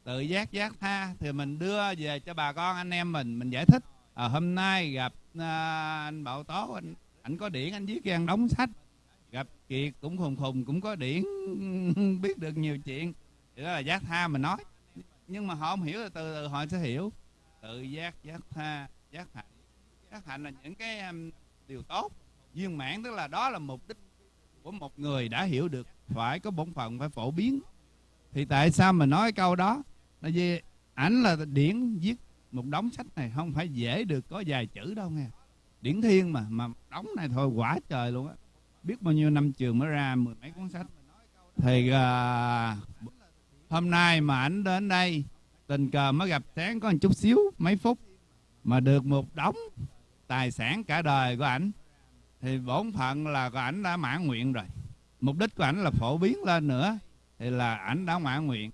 Speaker 1: Tự giác giác tha thì mình đưa về cho bà con anh em mình mình giải thích. À, hôm nay gặp à, anh bảo tố anh anh có điển anh viết gian đóng sách. Gặp kiệt cũng khùng khùng cũng có điển biết được nhiều chuyện. Thì đó là giác tha mình nói. Nhưng mà họ không hiểu thì từ từ họ sẽ hiểu. Tự giác giác tha giác hạnh. Giác hạnh là những cái um, điều tốt viên mãn tức là đó là mục đích của một người đã hiểu được phải có bổn phận phải phổ biến. Thì tại sao mà nói câu đó? Là vì ảnh là điển viết một đống sách này không phải dễ được có vài chữ đâu nghe. Điển thiên mà mà đống này thôi quả trời luôn á. Biết bao nhiêu năm trường mới ra mười mấy cuốn sách. Thì uh, hôm nay mà ảnh đến đây tình cờ mới gặp sáng có một chút xíu mấy phút mà được một đống tài sản cả đời của ảnh thì bổn phận là của ảnh đã mãn nguyện rồi. Mục đích của ảnh là phổ biến lên nữa. Thì là ảnh đã mãn nguyện.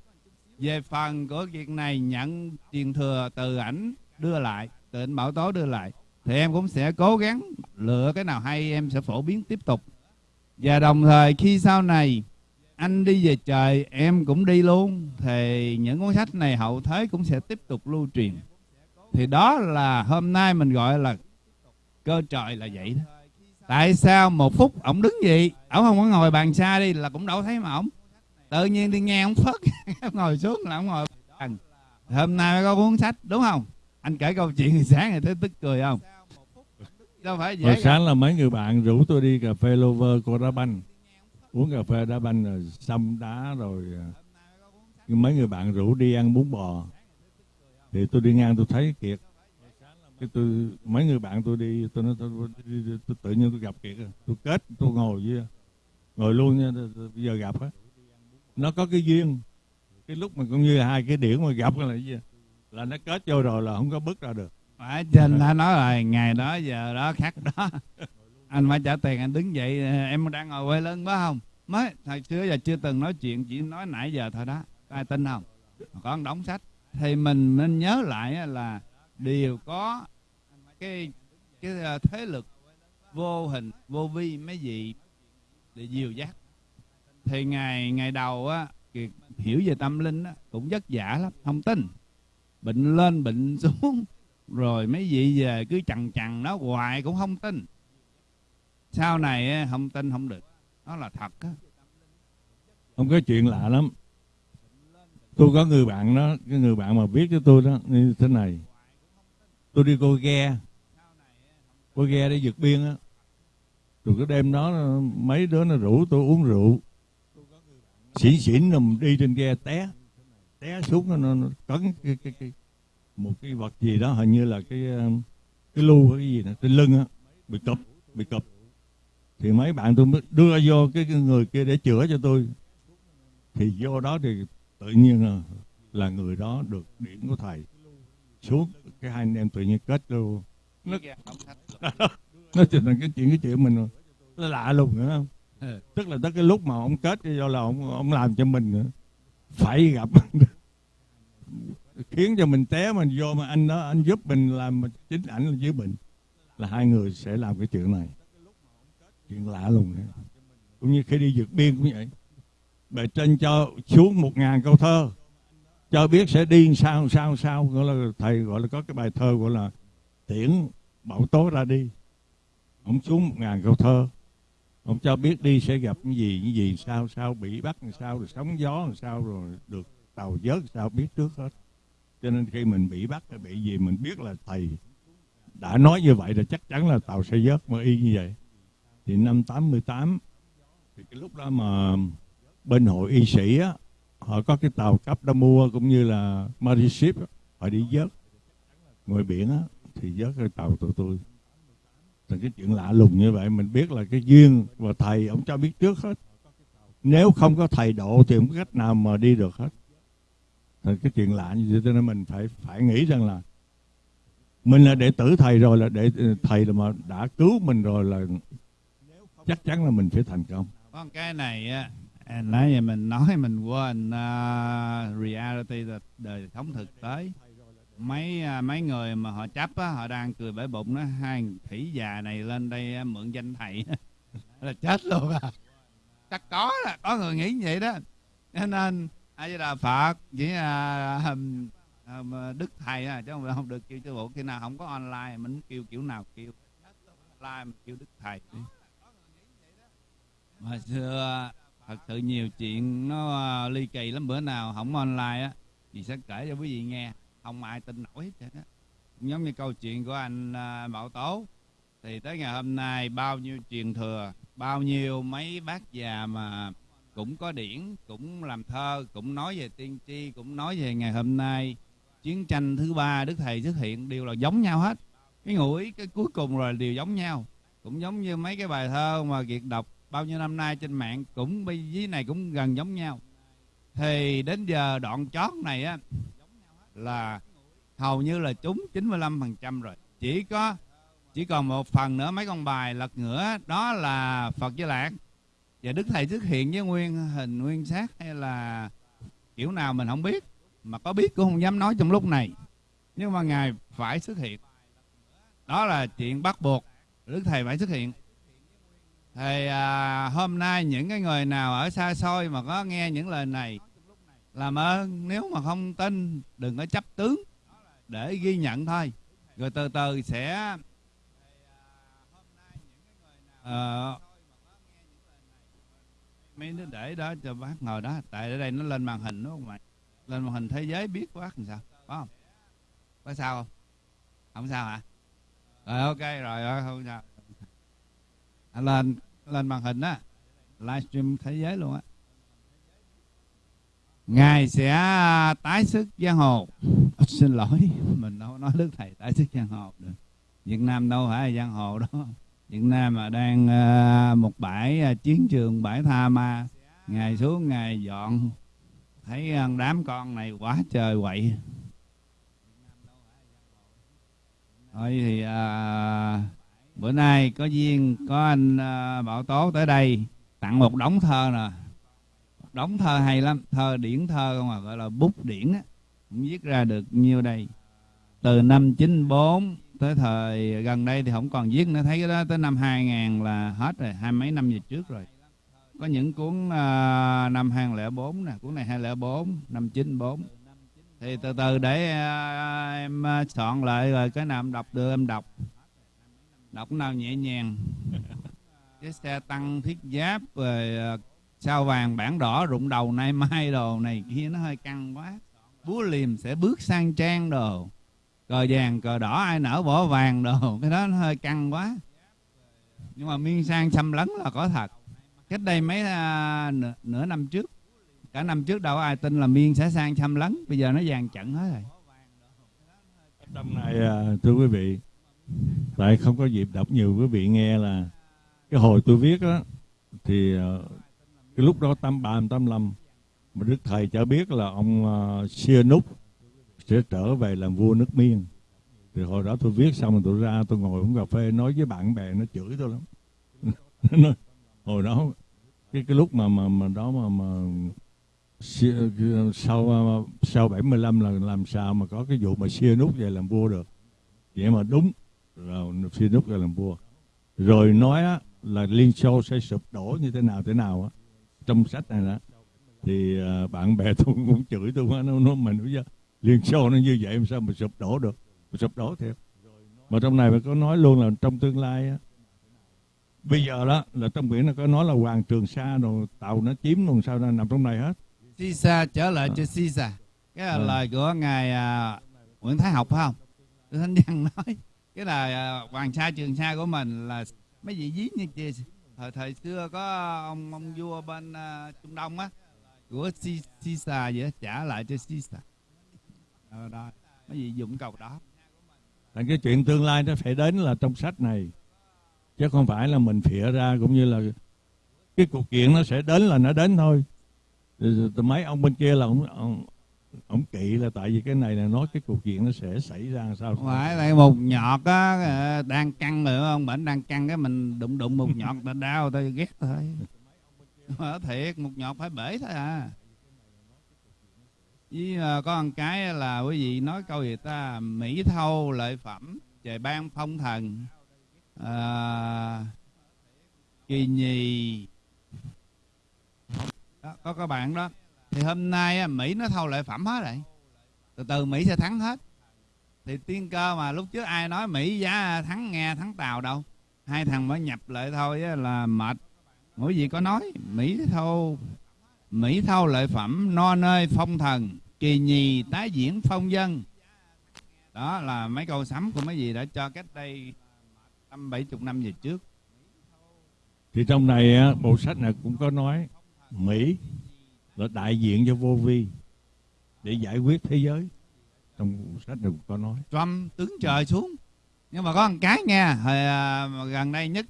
Speaker 1: Về phần của việc này nhận truyền thừa từ ảnh đưa lại, từ ảnh bảo tố đưa lại, thì em cũng sẽ cố gắng lựa cái nào hay em sẽ phổ biến tiếp tục. Và đồng thời khi sau này anh đi về trời, em cũng đi luôn, thì những cuốn sách này hậu thế cũng sẽ tiếp tục lưu truyền. Thì đó là hôm nay mình gọi là cơ trời là vậy đó tại sao một phút ổng đứng gì ổng không có ngồi bàn xa đi là cũng đâu thấy mà ổng. Tự nhiên đi nghe ổng phất ngồi xuống là ổng ngồi. Bàn hôm nay mới có cuốn sách đúng không? Anh kể câu chuyện thì sáng thì thấy tức cười không? Đâu phải dễ
Speaker 2: Hồi sáng là mấy người bạn rủ tôi đi cà phê Lover cô đá banh. Uống cà phê đá banh rồi xăm đá rồi à, mấy người bạn rủ đi ăn bún bò. Thì tôi đi ngang tôi thấy kiệt cái tôi mấy người bạn tôi đi tôi nói tôi, tôi, tôi, tôi tự nhiên tôi gặp kiệt tôi kết tôi ngồi với ngồi luôn nha bây giờ gặp á nó có cái duyên. Cái lúc mà cũng như hai cái điển mà gặp là gì? Là nó kết vô rồi là không có bước ra được.
Speaker 1: Phải trên đã nói là ngày đó giờ đó khắc đó. Anh phải trả tiền anh đứng dậy em đang ngồi quay lưng phải không? Mới thời xưa giờ chưa từng nói chuyện chỉ nói nãy giờ thôi đó. Ai tin không? Có đóng sách. Thì mình nên nhớ lại là đều có cái cái à, thế lực vô hình vô vi mấy gì để dìu dắt. Thì ngày ngày đầu á hiểu về tâm linh á, cũng vất vả lắm không tin. Bệnh lên bệnh xuống rồi mấy vị về cứ chằn chằn nó hoài cũng không tin. Sau này không tin không được. Nó là thật á.
Speaker 2: Không có chuyện lạ lắm. Tôi có người bạn đó cái người bạn mà viết cho tôi đó như thế này. Tôi đi cô ghe cô ghe đi vượt biên á. Rồi cái đêm đó mấy đứa nó rủ tôi uống rượu. Xỉn xỉn nằm đi trên ghe té. Té xuống nó, nó, nó cấn cái, cái, cái, một cái vật gì đó hình như là cái cái lu cái gì nè trên lưng á. Bị cụp bị cụp thì mấy bạn tôi mới đưa vô cái, cái người kia để chữa cho tôi. Thì vô đó thì tự nhiên là, là người đó được điểm của thầy. Xuống cái hai anh em tự nhiên kết luôn. Nó nó trở thành cái chuyện cái chuyện mình nó lạ lùng nữa không ừ. tức là tới cái lúc mà ông kết do là ông ông làm cho mình nữa phải gặp khiến cho mình té mình vô mà anh đó anh giúp mình làm chính ảnh là dưới bệnh là hai người sẽ làm cái chuyện này chuyện lạ lùng này. cũng như khi đi vượt biên cũng vậy bề trên cho xuống một ngàn câu thơ cho biết sẽ đi sao sao sao gọi là thầy gọi là có cái bài thơ gọi là tiễn bảo tố ra đi. Ông xuống một ngàn câu thơ. Ông cho biết đi sẽ gặp cái gì cái gì, sao sao, bị bắt, làm sao, rồi sóng gió làm sao, rồi được tàu vớt sao biết trước hết. Cho nên khi mình bị bắt hay bị gì mình biết là thầy đã nói như vậy, là chắc chắn là tàu sẽ vớt mà y như vậy. Thì năm 88 thì cái lúc đó mà bên hội y sĩ á, họ có cái tàu cấp đã mua cũng như là Marine Ship họ đi vớt ngoài biển á thì vớt cái tàu tụi tôi. Thì cái chuyện lạ lùng như vậy mình biết là cái duyên và thầy ông cho biết trước hết. Nếu không có thầy độ thì không có cách nào mà đi được hết. Thì cái chuyện lạ như vậy cho nên mình phải phải nghĩ rằng là mình là đệ tử thầy rồi là để thầy là mà đã cứu mình rồi là chắc chắn là mình phải thành công.
Speaker 1: Con cái này á nãy giờ mình nói mình quên uh, reality là đời sống thực tế mấy à, mấy người mà họ chấp á họ đang cười bể bụng nó hai thủy già này lên đây à, mượn danh thầy. Là chết luôn à chắc có là có người nghĩ vậy đó. Nên ai với đà phật với à, à, đức thầy à chứ không, không được kêu sư bộ khi nào không có online mình kêu kiểu nào kêu. Online mình kêu đức thầy. Đi mà xưa thật sự nhiều chuyện nó à, ly kỳ lắm. Bữa nào không online á thì sẽ kể cho quý vị nghe không ai tin nổi hết á. Giống như câu chuyện của anh Mậu Bảo Tố. Thì tới ngày hôm nay bao nhiêu truyền thừa, bao nhiêu mấy bác già mà cũng có điển, cũng làm thơ, cũng nói về tiên tri, cũng nói về ngày hôm nay. Chiến tranh thứ ba đức thầy xuất hiện, đều là giống nhau hết. Cái ngụ ý cái cuối cùng rồi đều giống nhau. Cũng giống như mấy cái bài thơ mà kiệt đọc bao nhiêu năm nay trên mạng, cũng bây dưới này cũng gần giống nhau. Thì đến giờ đoạn chót này á là hầu như là trúng 95% rồi. Chỉ có chỉ còn một phần nữa mấy con bài lật ngửa đó là phật với lạc và đức thầy xuất hiện với nguyên hình nguyên xác hay là kiểu nào mình không biết mà có biết cũng không dám nói trong lúc này. Nhưng mà ngài phải xuất hiện. Đó là chuyện bắt buộc đức thầy phải xuất hiện. Thì à, hôm nay những cái người nào ở xa xôi mà có nghe những lời này làm ơn nếu mà không tin đừng có chấp tướng. Để ghi nhận thôi. Rồi từ từ sẽ à, ờ. mấy đứa để đó cho bác ngồi đó. Tại ở đây nó lên màn hình đúng không mày? Lên màn hình thế giới biết bác làm sao có không? Có sao không? Không sao hả? Rồi ok rồi không sao. À, lên lên màn hình á. Livestream thế giới luôn á ngài sẽ à, tái sức giang hồ. Xin lỗi mình đâu nói đức thầy tái sức giang hồ được. Việt nam đâu phải là giang hồ đó. Việt nam mà đang uh, một bãi uh, chiến trường bãi tha ma. Ngài xuống ngài dọn. Thấy uh, đám con này quá trời quậy. Thôi thì à, bữa nay có duyên có anh à, bảo tố tới đây. Tặng một đống thơ nè đóng thơ hay lắm thơ điển thơ không à gọi là bút điển á cũng viết ra được nhiêu đây. Từ năm 94 tới thời gần đây thì không còn viết nữa thấy cái đó tới năm 2000 là hết rồi hai mấy năm về trước rồi. Có những cuốn uh, năm 2004 nè cuốn này 2004 năm 94 thì từ từ để uh, em à, soạn lại rồi cái nào em đọc được em đọc. Đọc nào nhẹ nhàng. Cái xe tăng thiết giáp rồi uh, sao vàng bản đỏ rụng đầu nay mai đồ này kia nó hơi căng quá. Búa liềm sẽ bước sang trang đồ. Cờ vàng cờ đỏ ai nở bỏ vàng đồ. Cái đó nó hơi căng quá. Nhưng mà miên sang xâm lấn là có thật. Cách đây mấy à, nửa, nửa năm trước cả năm trước đâu ai tin là miên sẽ sang xâm lấn. Bây giờ nó vàng trận hết rồi.
Speaker 2: Năm nay à, thưa quý vị tại không có dịp đọc nhiều quý vị nghe là cái hồi tôi viết đó thì à, cái lúc đó tám ba tám năm mà đức thầy cho biết là ông à, uh, Sihanouk sẽ trở về làm vua nước miên. Thì hồi đó tôi viết xong rồi tôi ra tôi ngồi uống cà phê nói với bạn bè nó chửi tôi lắm. Nó, hồi đó cái cái lúc mà mà mà đó mà mà sau à, sau 75 là làm sao mà có cái vụ mà xia nút về làm vua được? Vậy mà đúng là xia nút về làm vua. Rồi nói á, là liên xô sẽ sụp đổ như thế nào thế nào á trong sách này đó thì uh, bạn bè tôi cũng chửi tôi quá nó nó mình nói liên xô nó như vậy sao mà sụp đổ được mà sụp đổ thiệt. Mà trong này phải có nói luôn là trong tương lai á. Bây giờ đó là trong biển nó có nói là hoàng trường sa rồi tàu nó chiếm luôn sao nó nằm trong này hết.
Speaker 1: Sisa trở lại à. cho Sisa cái là à. lời của ngài uh, Nguyễn Thái Học phải không? Thánh Văn nói. Cái là uh, hoàng sa trường sa của mình là mấy vị dí như kia thời thời xưa có ông ông vua bên uh, Trung Đông á của Sisa vậy trả lại cho Sisa ờ, đó mấy vị dụng cầu đó.
Speaker 2: Thành cái chuyện tương lai nó phải đến là trong sách này chứ không phải là mình phịa ra cũng như là cái cuộc kiện nó sẽ đến là nó đến thôi. Mấy ông bên kia là ông, ông ông kỵ là tại vì cái này là nói cái cuộc chuyện nó sẽ xảy ra sao
Speaker 1: phải là một nhọt á ờ, đang căng rồi không? Bệnh đang căng cái mình đụng đụng một nhọt là đau tôi ghét thôi. Mà thiệt một nhọt phải bể thôi à. Với uh, có một cái là quý vị nói câu gì ta? Mỹ thâu lợi phẩm trời ban phong thần à, kỳ nhì. Đó, có các bạn đó thì hôm nay mỹ nó thâu lợi phẩm hết rồi. Từ từ mỹ sẽ thắng hết. Thì tiên cơ mà lúc trước ai nói mỹ giá thắng nghe thắng tàu đâu. Hai thằng mới nhập lại thôi là mệt. Mỗi gì có nói, mỹ thâu mỹ thâu lợi phẩm, no nơi phong thần, kỳ nhì tái diễn phong dân. Đó là mấy câu sắm của mấy gì đã cho cách đây năm bảy chục năm về trước.
Speaker 2: Thì trong này bộ sách này cũng có nói, mỹ là đại diện cho vô vi để giải quyết thế giới. Trong sách này có nói.
Speaker 1: Trump tướng trời xuống. Nhưng mà có một cái nghe hồi à, gần đây nhất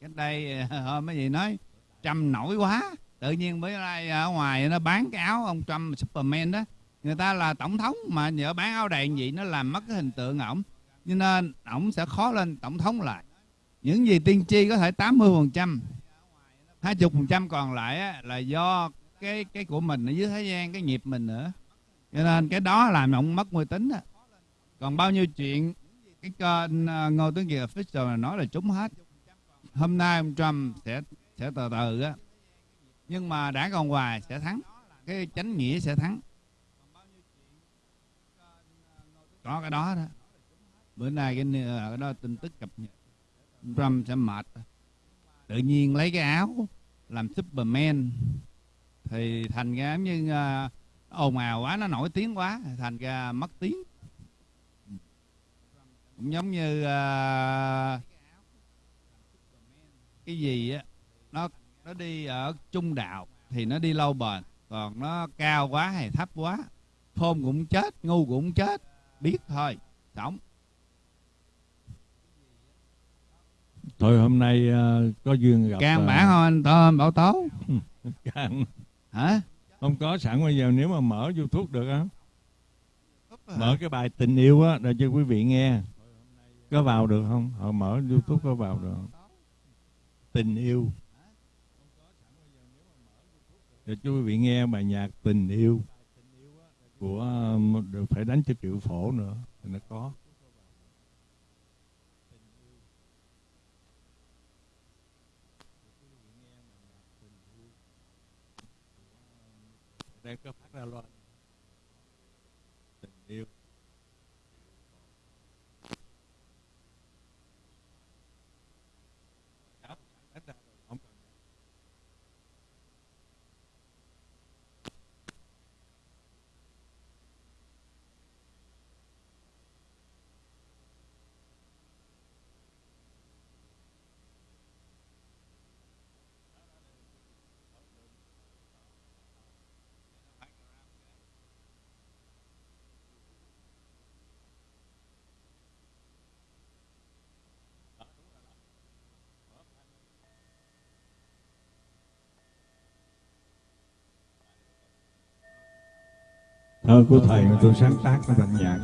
Speaker 1: cách đây à, hôm mấy gì nói Trump nổi quá. Tự nhiên mới nay à, ở ngoài nó bán cái áo ông Trump Superman đó. Người ta là tổng thống mà nhờ bán áo đèn gì nó làm mất cái hình tượng ổng. Cho nên ổng sẽ khó lên tổng thống lại. Những gì tiên tri có thể 80 phần trăm hai chục phần trăm còn lại á, là do cái cái của mình ở dưới thế gian cái nghiệp mình nữa. Cho nên cái đó làm ông mất uy tín á. Còn bao nhiêu chuyện cái kênh à, ngô tướng kiệt official là nói là trúng hết. Hôm nay ông trump sẽ sẽ từ từ á. Nhưng mà đảng cộng hòa sẽ thắng. Cái chánh nghĩa sẽ thắng. Có cái đó đó. Bữa nay cái, cái đó tin tức cập nhật. Trump sẽ mệt. Tự nhiên lấy cái áo làm Superman thì thành ra như uh, ồn ào quá nó nổi tiếng quá thành ra mất tiếng. Cũng giống như uh, cái gì á nó nó đi ở trung đạo thì nó đi lâu bền còn nó cao quá hay thấp quá khôn cũng chết ngu cũng chết biết thôi sống.
Speaker 3: Thôi hôm nay uh, có duyên gặp
Speaker 1: can uh, bản không anh tôm bảo tố.
Speaker 3: Can
Speaker 1: hả?
Speaker 3: Không có sẵn bây giờ nếu mà mở youtube được á. Mở cái bài tình yêu á để cho quý vị nghe. Có vào được không? Họ mở youtube có vào được không? Tình yêu. Để cho quý vị nghe bài nhạc tình yêu của được phải đánh cho triệu phổ nữa thì nó có đây có phát thơ của thầy mà tôi sáng tác nó bản nhạc.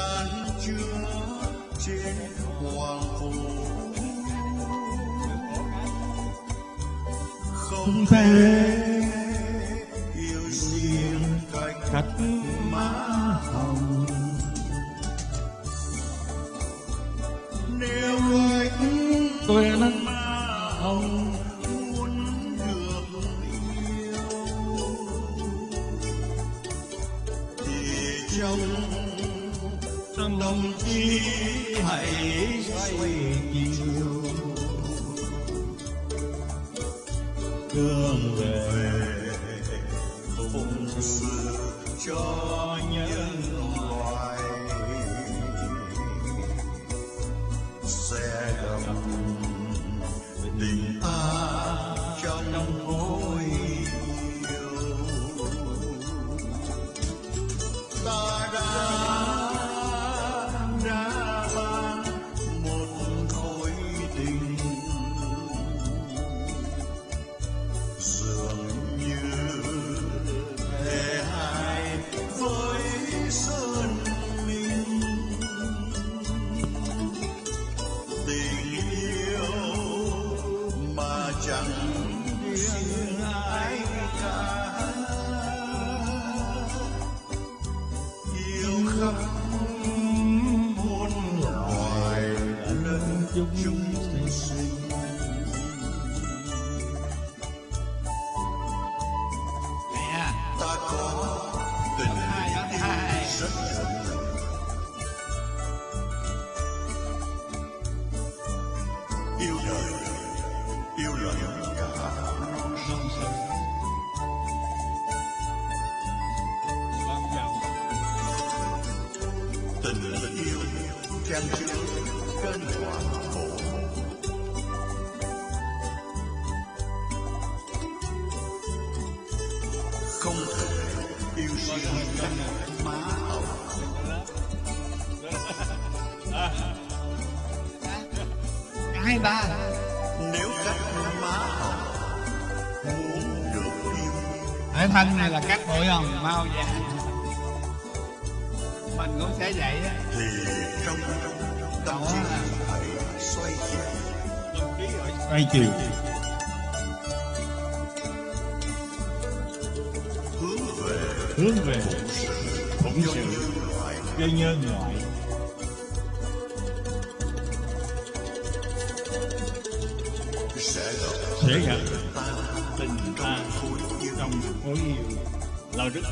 Speaker 3: chán chưa trên hoàng hôn. Không thể yêu riêng cánh cắt má hồng.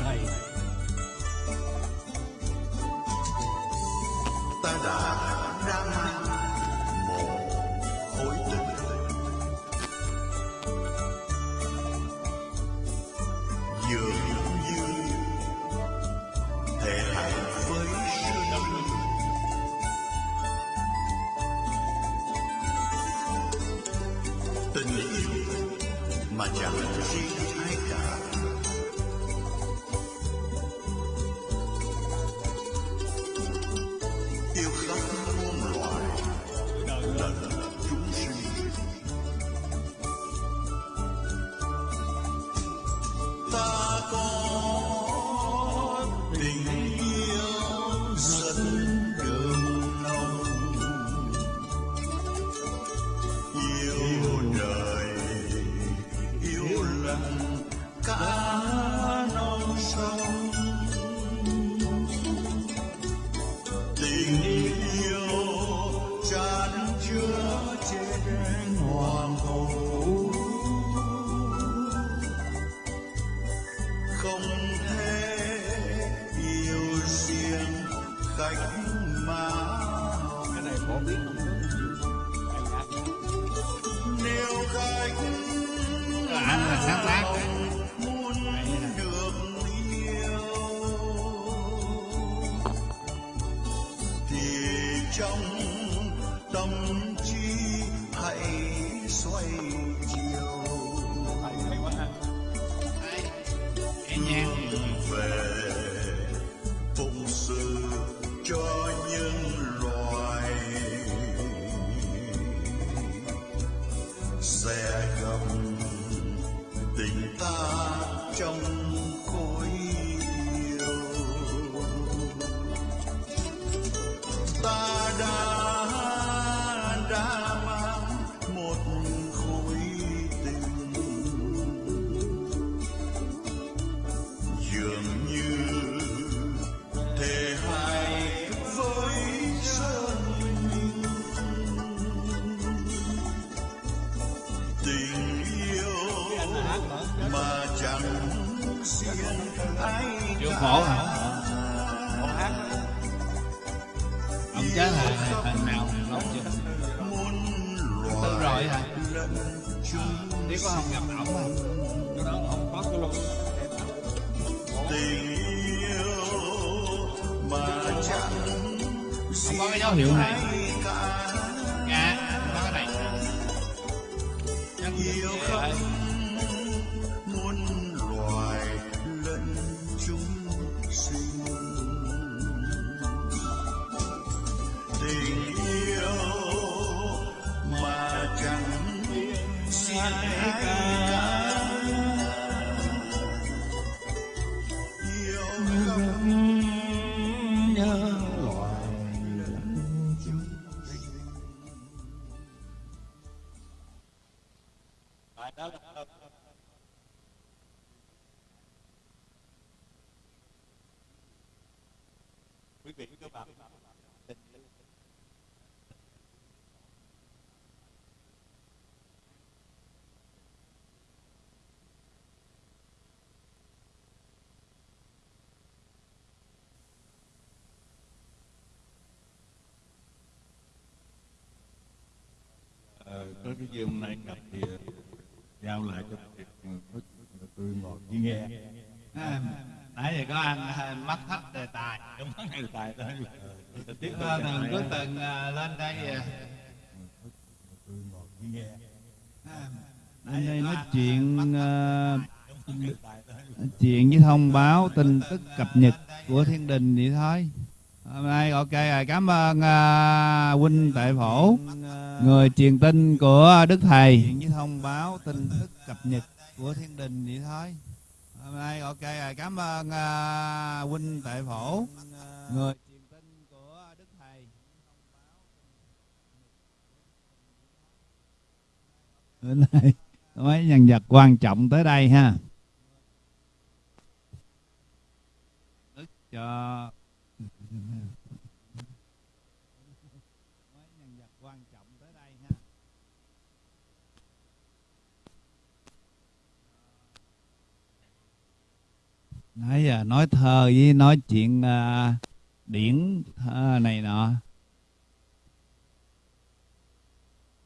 Speaker 2: Hay
Speaker 3: ta đã ra mang tình có
Speaker 2: cái gì hôm nay gặp thì ờ, giao lại cho ờ, tôi ngồi chỉ nghe.
Speaker 1: À, nãy giờ có anh à, mất hết đề tài.
Speaker 2: Trong vấn đề tài thôi
Speaker 1: Ờ, thường có từng à, lên đây à, lên đây nói chuyện à, chuyện với thông báo tin tức cập nhật của thiên đình vậy thôi hôm nay ok rồi cảm ơn à, huynh tệ phổ người truyền tin của đức thầy. Chuyện với thông báo tin tức cập nhật của thiên đình vậy thôi. Hôm nay ok rồi cảm ơn à, huynh tệ phổ người truyền tin của đức thầy. Bữa nay mấy nhân vật quan trọng tới đây ha. Đức cho mấy nhân vật quan trọng tới đây ha nãy giờ nói thơ với nói chuyện uh, điển thơ này nọ.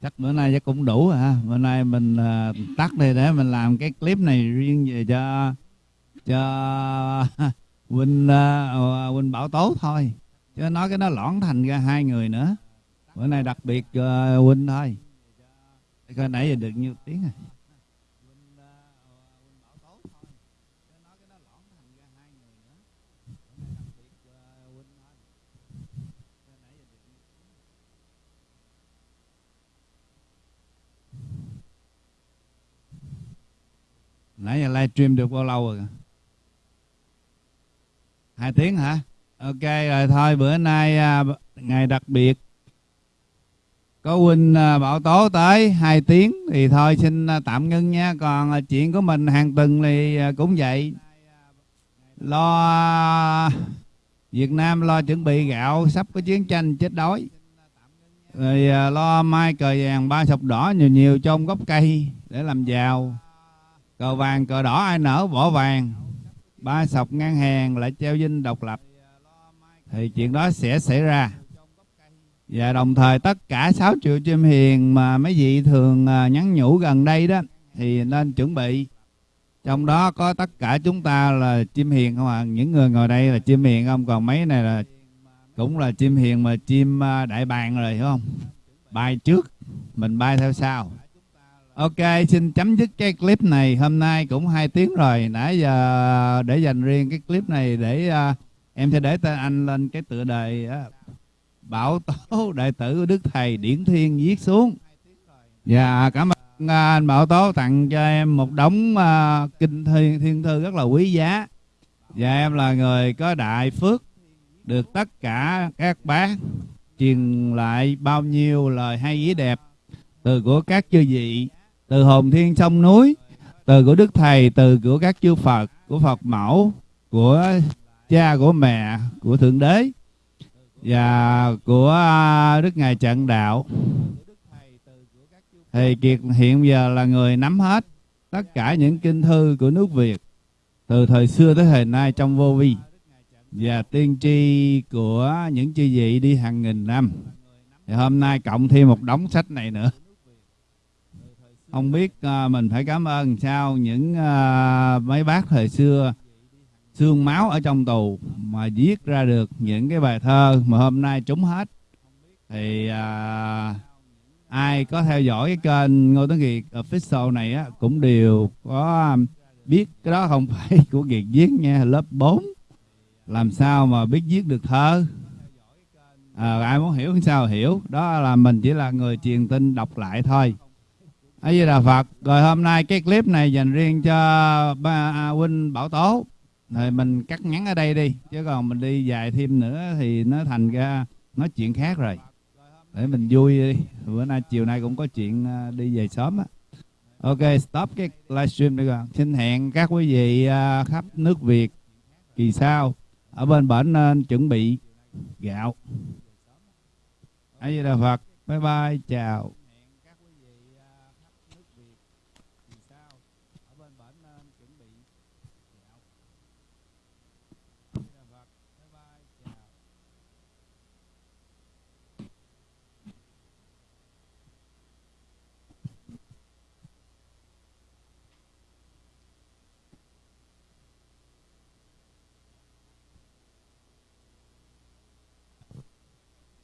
Speaker 1: Chắc bữa nay chắc cũng đủ hả ha. Bữa nay mình uh, tắt đi để mình làm cái clip này riêng về cho cho huynh uh, à, huynh bảo tố thôi. Chứ nói cái nó lõn thành ra hai người nữa. Bữa nay đặc biệt uh, huynh thôi. Coi nãy giờ được nhiêu tiếng rồi? Nãy giờ livestream được bao lâu rồi? Hai tiếng hả? Ok rồi thôi bữa nay à, ngày đặc biệt. Có huynh à, bảo tố tới hai tiếng thì thôi xin à, tạm ngưng nha. Còn à, chuyện của mình hàng tuần thì à, cũng vậy. Lo à, Việt Nam lo chuẩn bị gạo sắp có chiến tranh chết đói. Rồi à, lo mai cờ vàng ba sọc đỏ nhiều nhiều trong gốc cây để làm giàu cờ vàng, cờ đỏ, ai nở bỏ vàng. Ba sọc ngang hàng, lại treo dinh độc lập. Thì chuyện đó sẽ xảy ra. Và đồng thời tất cả 6 triệu chim hiền mà mấy vị thường à, nhắn nhủ gần đây đó, thì nên chuẩn bị. Trong đó có tất cả chúng ta là chim hiền không à những người ngồi đây là chim hiền không? Còn mấy này là cũng là chim hiền mà chim à, đại bàng rồi, hiểu không? Bay trước, mình bay theo sau. Ok, xin chấm dứt cái clip này. Hôm nay cũng hai tiếng rồi. Nãy giờ để dành riêng cái clip này để uh, em sẽ để tên anh lên cái tựa đề uh, Bảo Tố Đại tử của Đức Thầy Điển Thiên viết xuống. Dạ, cảm ơn uh, anh Bảo Tố tặng cho em một đống uh, kinh thiên, thiên thư rất là quý giá. Và em là người có đại phước được tất cả các bác truyền lại bao nhiêu lời hay ý đẹp từ của các chư vị từ hồn thiên sông núi, từ của đức thầy, từ của các chư phật, của phật mẫu, của cha, của mẹ, của thượng đế, và của à, đức ngài trận đạo. Thì kiệt hiện giờ là người nắm hết tất cả những kinh thư của nước việt, từ thời xưa tới thời nay trong vô vi, và tiên tri của những chư vị đi hàng nghìn năm. Thì hôm nay cộng thêm một đống sách này nữa không biết uh, mình phải cảm ơn sao những uh, mấy bác thời xưa xương máu ở trong tù mà viết ra được những cái bài thơ mà hôm nay trúng hết. Thì uh, ai có theo dõi cái kênh Ngô Tấn Kiệt official này á cũng đều có biết cái đó không phải của Kiệt viết nha lớp 4 làm sao mà biết viết được thơ? À, ai muốn hiểu sao hiểu. Đó là mình chỉ là người truyền tin đọc lại thôi a di đà phật. Rồi hôm nay cái clip này dành riêng cho ba à, huynh bảo tố. Rồi mình cắt ngắn ở đây đi chứ còn mình đi dài thêm nữa thì nó thành ra nói chuyện khác rồi. Để mình vui đi. Bữa nay chiều nay cũng có chuyện à, đi về sớm á. Ok stop cái livestream đi rồi xin hẹn các quý vị à, khắp nước việt kỳ sau. Ở bên bển nên chuẩn bị gạo. A di đà phật. Bye bye. Chào.